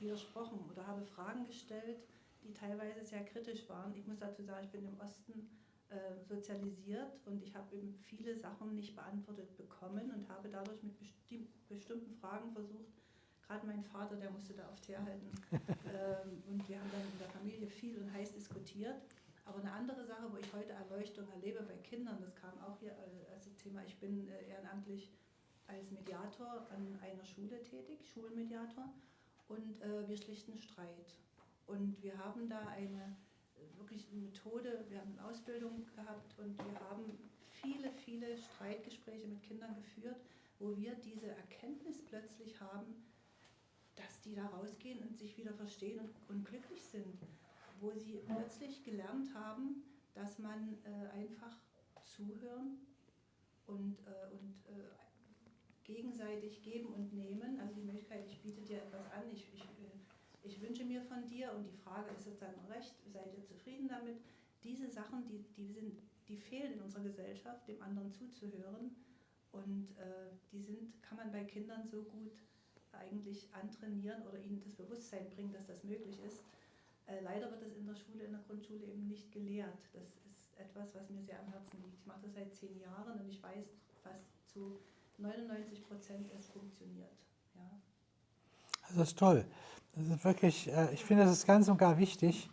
Speaker 6: widersprochen oder habe Fragen gestellt, die teilweise sehr kritisch waren. Ich muss dazu sagen, ich bin im Osten äh, sozialisiert und ich habe eben viele Sachen nicht beantwortet bekommen und habe dadurch mit besti bestimmten Fragen versucht, gerade mein Vater, der musste da oft herhalten. ähm, und wir haben dann in der Familie viel und heiß diskutiert. Aber eine andere Sache, wo ich heute Erleuchtung erlebe bei Kindern, das kam auch hier als Thema, ich bin äh, ehrenamtlich als Mediator an einer Schule tätig, Schulmediator, und äh, wir schlichten Streit. Und wir haben da eine äh, wirklich eine Methode, wir haben eine Ausbildung gehabt und wir haben viele, viele Streitgespräche mit Kindern geführt, wo wir diese Erkenntnis plötzlich haben, dass die da rausgehen und sich wieder verstehen und, und glücklich sind wo sie plötzlich gelernt haben, dass man äh, einfach zuhören und, äh, und äh, gegenseitig geben und nehmen. Also die Möglichkeit, ich biete dir etwas an, ich, ich, äh, ich wünsche mir von dir und die Frage, ist es dann recht, seid ihr zufrieden damit? Diese Sachen, die, die, sind, die fehlen in unserer Gesellschaft, dem anderen zuzuhören. Und äh, die sind, kann man bei Kindern so gut eigentlich antrainieren oder ihnen das Bewusstsein bringen, dass das möglich ist. Äh, leider wird es in der Schule, in der Grundschule eben nicht gelehrt. Das ist etwas, was mir sehr am Herzen liegt. Ich mache das seit zehn Jahren und ich weiß, fast zu 99 Prozent es funktioniert. Ja.
Speaker 2: Das ist toll. Das ist wirklich, äh, ich finde, das ist ganz und gar wichtig,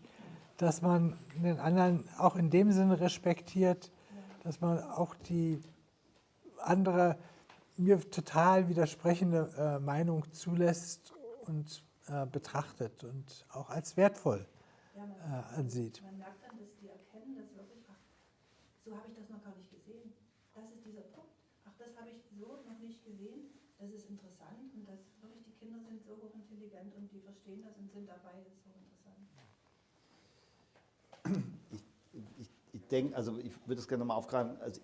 Speaker 2: dass man den anderen auch in dem Sinne respektiert, dass man auch die andere, mir total widersprechende äh, Meinung zulässt und äh, betrachtet und auch als wertvoll ansieht.
Speaker 6: Man merkt dann, dass die erkennen, dass wirklich, ach, so habe ich das noch gar nicht gesehen. Das ist dieser Punkt. Ach, das habe ich so noch nicht gesehen. Das ist interessant und das wirklich die Kinder sind so hochintelligent und die verstehen das und sind dabei. Ist so interessant.
Speaker 3: Ich, ich, ich denke, also ich würde es gerne nochmal aufgreifen. Also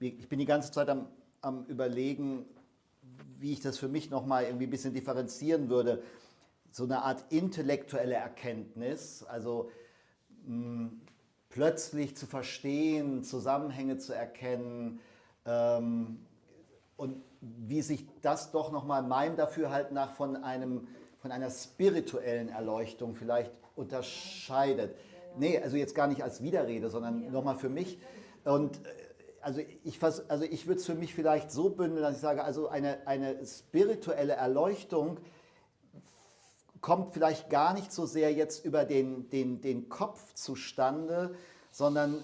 Speaker 3: ich bin die ganze Zeit am, am überlegen, wie ich das für mich nochmal irgendwie ein bisschen differenzieren würde, so eine Art intellektuelle Erkenntnis, also mh, plötzlich zu verstehen, Zusammenhänge zu erkennen ähm, und wie sich das doch nochmal meinem Dafürhalten nach von, einem, von einer spirituellen Erleuchtung vielleicht unterscheidet. Nee, also jetzt gar nicht als Widerrede, sondern nochmal für mich. Und äh, also ich, also ich würde es für mich vielleicht so bündeln, dass ich sage, also eine, eine spirituelle Erleuchtung kommt vielleicht gar nicht so sehr jetzt über den, den, den Kopf zustande, sondern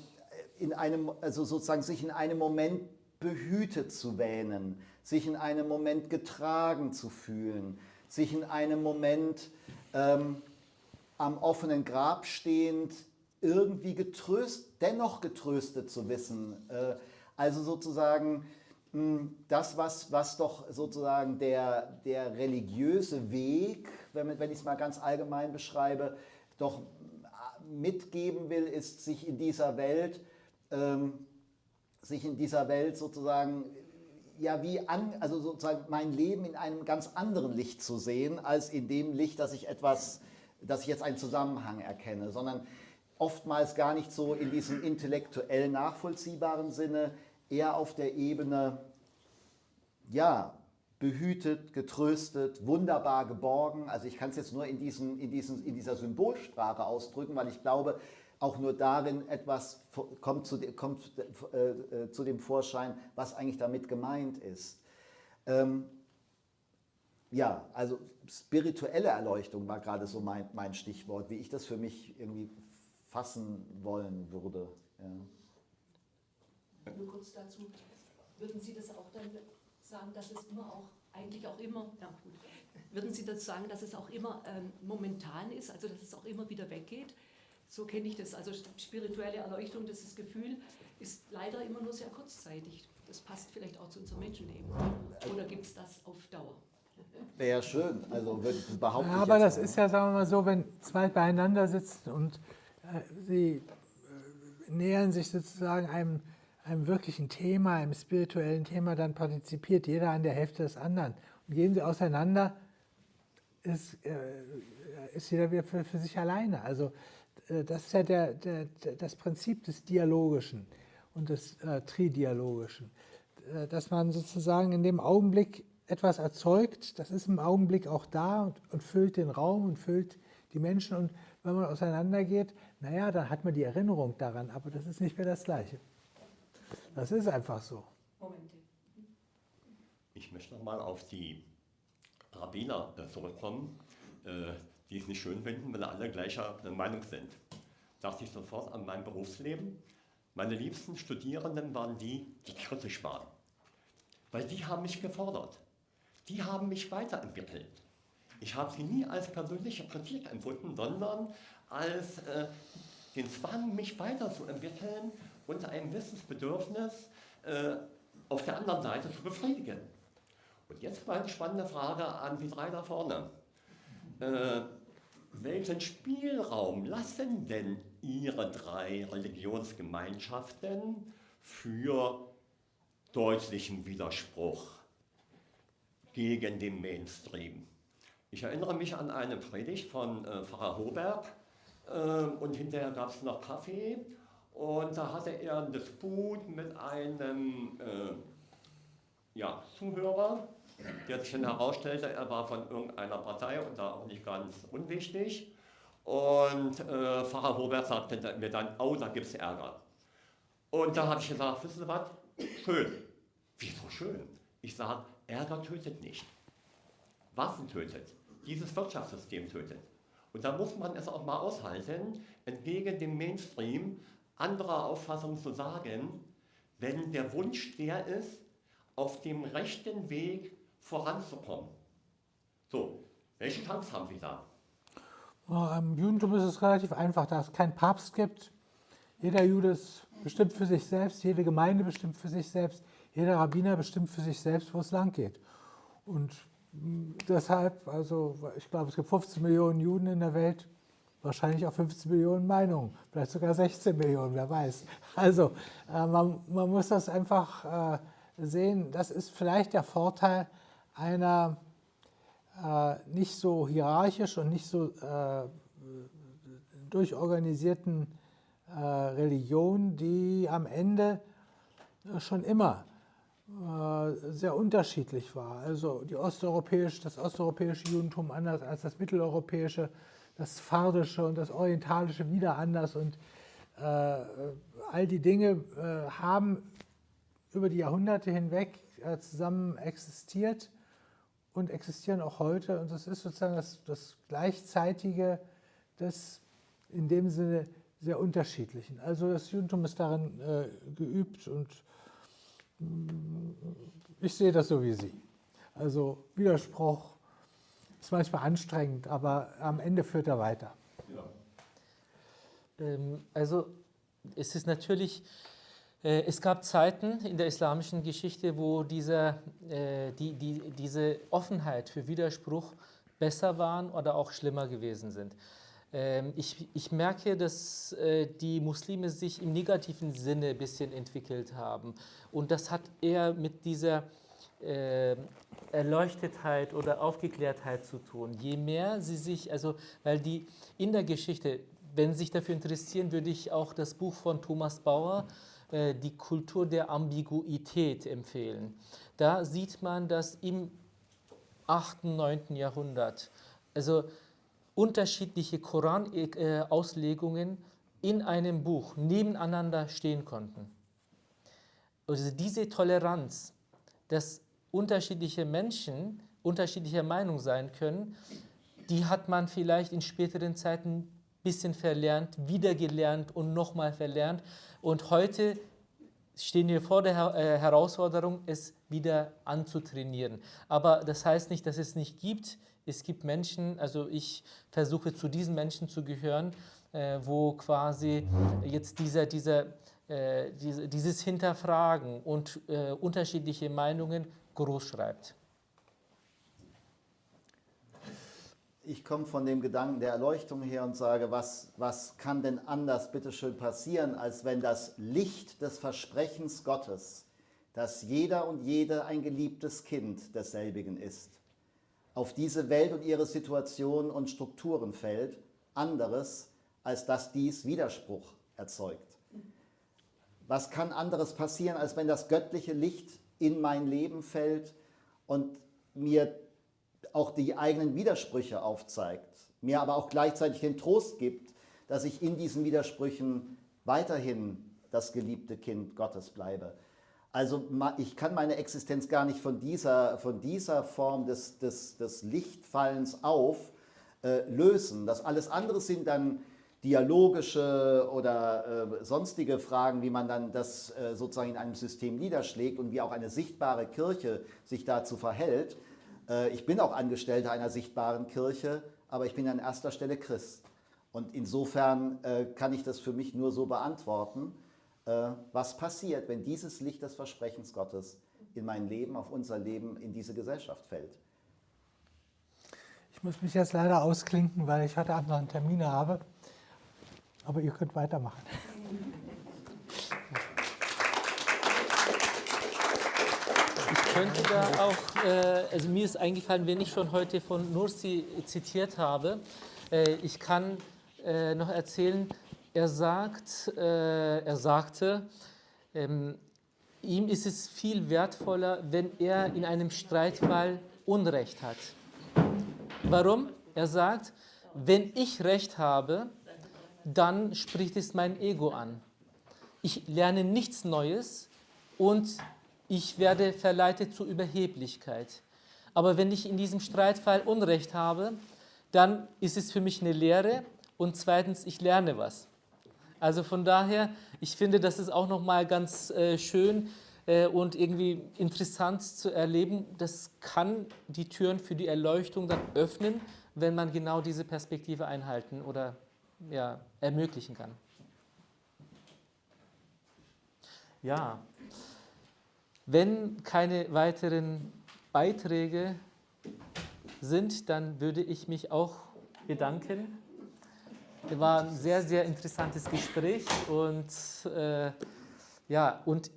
Speaker 3: in einem, also sozusagen sich in einem Moment behütet zu wähnen, sich in einem Moment getragen zu fühlen, sich in einem Moment ähm, am offenen Grab stehend irgendwie getröst, dennoch getröstet zu wissen. Äh, also sozusagen mh, das, was, was doch sozusagen der, der religiöse Weg, wenn, wenn ich es mal ganz allgemein beschreibe, doch mitgeben will, ist sich in dieser Welt, ähm, sich in dieser Welt sozusagen ja wie an, also sozusagen mein Leben in einem ganz anderen Licht zu sehen, als in dem Licht, dass ich etwas, dass ich jetzt einen Zusammenhang erkenne, sondern oftmals gar nicht so in diesem intellektuell nachvollziehbaren Sinne, eher auf der Ebene, ja, behütet, getröstet, wunderbar geborgen. Also ich kann es jetzt nur in, diesen, in, diesen, in dieser Symbolsprache ausdrücken, weil ich glaube, auch nur darin etwas kommt zu, kommt, äh, äh, zu dem Vorschein, was eigentlich damit gemeint ist. Ähm, ja, also spirituelle Erleuchtung war gerade so mein, mein Stichwort, wie ich das für mich irgendwie fassen wollen würde.
Speaker 8: Ja. Nur kurz dazu, würden Sie das auch dann sagen, dass es immer auch, eigentlich auch immer, ja gut, würden Sie das sagen, dass es auch immer ähm, momentan ist, also dass es auch immer wieder weggeht? So kenne ich das. Also spirituelle Erleuchtung, das ist Gefühl, ist leider immer nur sehr kurzzeitig. Das passt vielleicht auch zu unserem Menschenleben. Oder gibt es das auf Dauer?
Speaker 3: Wäre schön, also behaupten.
Speaker 2: Ja, aber das ist ja, sagen wir mal so, wenn zwei beieinander sitzen und äh, sie äh, nähern sich sozusagen einem, einem wirklichen Thema, einem spirituellen Thema, dann partizipiert jeder an der Hälfte des anderen. Und gehen sie auseinander, ist, äh, ist jeder wieder für, für sich alleine. Also das ist ja der, der, das Prinzip des Dialogischen und des äh, Tridialogischen, äh, dass man sozusagen in dem Augenblick etwas erzeugt, das ist im Augenblick auch da und, und füllt den Raum und füllt die Menschen und wenn man auseinandergeht, naja, dann hat man die Erinnerung daran, aber das ist nicht mehr das Gleiche. Das ist einfach so. Momente.
Speaker 4: Ich möchte nochmal auf die Rabbiner zurückkommen, die es nicht schön finden, wenn alle gleicher Meinung sind. Dachte ich sofort an mein Berufsleben. Meine liebsten Studierenden waren die, die kritisch waren. Weil die haben mich gefordert. Die haben mich weiterentwickelt. Ich habe sie nie als persönliche Kritik empfunden, sondern als äh, den Zwang, mich weiterzuentwickeln und ein Wissensbedürfnis äh, auf der anderen Seite zu befriedigen. Und jetzt mal eine spannende Frage an die drei da vorne. Äh, welchen Spielraum lassen denn Ihre drei Religionsgemeinschaften für deutlichen Widerspruch gegen den Mainstream? Ich erinnere mich an eine Predigt von äh, Pfarrer Hoberg äh, und hinterher gab es noch Kaffee und da hatte er ein Disput mit einem äh, ja, Zuhörer der sich dann herausstellte, er war von irgendeiner Partei und da auch nicht ganz unwichtig. Und äh, Pfarrer Robert sagte mir dann, oh, da gibt es Ärger. Und da habe ich gesagt, wissen Sie was, schön. Wieso schön? Ich sage, Ärger tötet nicht. Waffen tötet. Dieses Wirtschaftssystem tötet. Und da muss man es auch mal aushalten, entgegen dem Mainstream anderer Auffassung zu sagen, wenn der Wunsch der ist, auf dem rechten Weg voranzukommen. So, welche Chance haben Sie da?
Speaker 2: Im Judentum ist es relativ einfach, da es keinen Papst gibt. Jeder Jude ist bestimmt für sich selbst, jede Gemeinde bestimmt für sich selbst, jeder Rabbiner bestimmt für sich selbst, wo es lang geht. Und deshalb, also ich glaube, es gibt 15 Millionen Juden in der Welt, wahrscheinlich auch 15 Millionen Meinungen, vielleicht sogar 16 Millionen, wer weiß. Also äh, man, man, muss das einfach äh, sehen, das ist vielleicht der Vorteil einer äh, nicht so hierarchisch und nicht so äh, durchorganisierten äh, Religion, die am Ende schon immer äh, sehr unterschiedlich war. Also die osteuropäische, das osteuropäische Judentum anders als das mitteleuropäische, das Fardische und das Orientalische wieder anders. Und äh, all die Dinge äh, haben über die Jahrhunderte hinweg zusammen existiert und existieren auch heute. Und das ist sozusagen das, das Gleichzeitige des in dem Sinne sehr unterschiedlichen. Also das Judentum ist darin äh, geübt und mm, ich sehe das so wie Sie. Also Widerspruch ist manchmal anstrengend, aber am Ende führt er weiter.
Speaker 1: Ja. Ähm, also es ist natürlich, es gab Zeiten in der islamischen Geschichte, wo dieser, äh, die, die, diese Offenheit für Widerspruch besser waren oder auch schlimmer gewesen sind. Ähm, ich, ich, merke, dass äh, die Muslime sich im negativen Sinne ein bisschen entwickelt haben. Und das hat eher mit dieser äh, Erleuchtetheit oder Aufgeklärtheit zu tun. Je mehr sie sich, also weil die in der Geschichte, wenn Sie sich dafür interessieren, würde ich auch das Buch von Thomas Bauer, äh, Die Kultur der Ambiguität, empfehlen. Da sieht man, dass im 8., 9. Jahrhundert, also unterschiedliche Koran-Auslegungen in einem Buch nebeneinander stehen konnten. Also diese Toleranz, dass unterschiedliche Menschen unterschiedlicher Meinung sein können, die hat man vielleicht in späteren Zeiten bisschen verlernt, wiedergelernt und nochmal verlernt. Und heute stehen wir vor der äh, Herausforderung, es wieder anzutrainieren. Aber das heißt nicht, dass es nicht gibt es gibt Menschen, also ich versuche zu diesen Menschen zu gehören, äh, wo quasi jetzt dieser, dieser, äh, diese, dieses Hinterfragen und unterschiedliche Meinungen groß schreibt.
Speaker 3: Ich komme von dem Gedanken der Erleuchtung her und sage, was, was kann denn anders bitteschön passieren, als wenn das Licht des Versprechens Gottes, dass jeder und jede ein geliebtes Kind desselbigen ist, auf diese Welt und ihre Situation und Strukturen fällt, anderes, als dass dies Widerspruch erzeugt. Was kann anderes passieren, als wenn das göttliche Licht in mein Leben fällt und mir auch die eigenen Widersprüche aufzeigt, mir aber auch gleichzeitig den Trost gibt, dass ich in diesen Widersprüchen weiterhin das geliebte Kind Gottes bleibe. Also ich kann meine Existenz gar nicht von dieser, von dieser Form des, des, des Lichtfallens auf äh, lösen. Das alles andere sind dann dialogische oder äh, sonstige Fragen, wie man dann das äh, sozusagen in einem System niederschlägt und wie auch eine sichtbare Kirche sich dazu verhält. Äh, ich bin auch Angestellter einer sichtbaren Kirche, aber ich bin an erster Stelle Christ. Und insofern äh, kann ich das für mich nur so beantworten. Äh, was passiert, wenn dieses Licht des Versprechens Gottes in mein Leben, auf unser Leben, in diese Gesellschaft fällt.
Speaker 2: Ich muss mich jetzt leider ausklinken, weil ich heute Abend noch einen Termin habe. Aber ihr könnt weitermachen.
Speaker 1: könnte da auch, äh, also mir ist eingefallen, wenn ich schon heute von Nursi zitiert habe, äh, ich kann noch erzählen, er, sagt, äh, er sagte, ähm, ihm ist es viel wertvoller, wenn er in einem Streitfall Unrecht hat. Warum? Er sagt, wenn ich Recht habe, dann spricht es mein Ego an. Ich lerne nichts Neues und ich werde verleitet zur Überheblichkeit. Aber wenn ich in diesem Streitfall Unrecht habe, dann ist es für mich eine Lehre und zweitens, ich lerne was. Also von daher, ich finde, das ist auch nochmal ganz äh, schön äh, und irgendwie interessant zu erleben. Das kann die Türen für die Erleuchtung dann öffnen, wenn man genau diese Perspektive einhalten oder ja, ermöglichen kann. Ja, wenn keine weiteren Beiträge sind, dann würde ich mich auch bedanken. War ein sehr, sehr interessantes Gespräch und äh, ja, und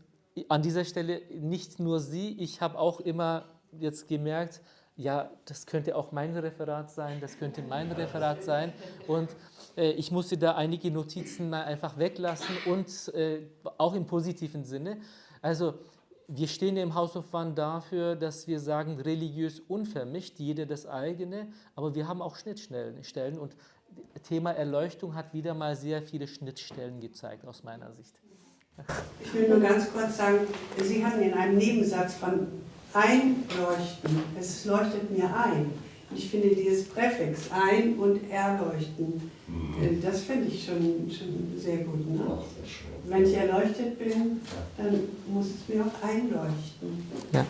Speaker 1: an dieser Stelle nicht nur Sie, ich habe auch immer jetzt gemerkt, ja, das könnte auch mein Referat sein, das könnte mein Referat sein. Und äh, ich musste da einige Notizen mal einfach weglassen und äh, auch im positiven Sinne. Also wir stehen im House of One dafür, dass wir sagen, religiös unvermischt, jeder das eigene, aber wir haben auch Schnittstellen und Thema Erleuchtung hat wieder mal sehr viele Schnittstellen gezeigt aus meiner Sicht.
Speaker 5: Ich will nur ganz kurz sagen, Sie hatten in einem Nebensatz von einleuchten, es leuchtet mir ein. Ich finde dieses Präfix ein und erleuchten, äh, das finde ich schon, schon sehr gut. Ne? Wenn ich erleuchtet bin, dann muss es mir auch einleuchten.
Speaker 1: Ja.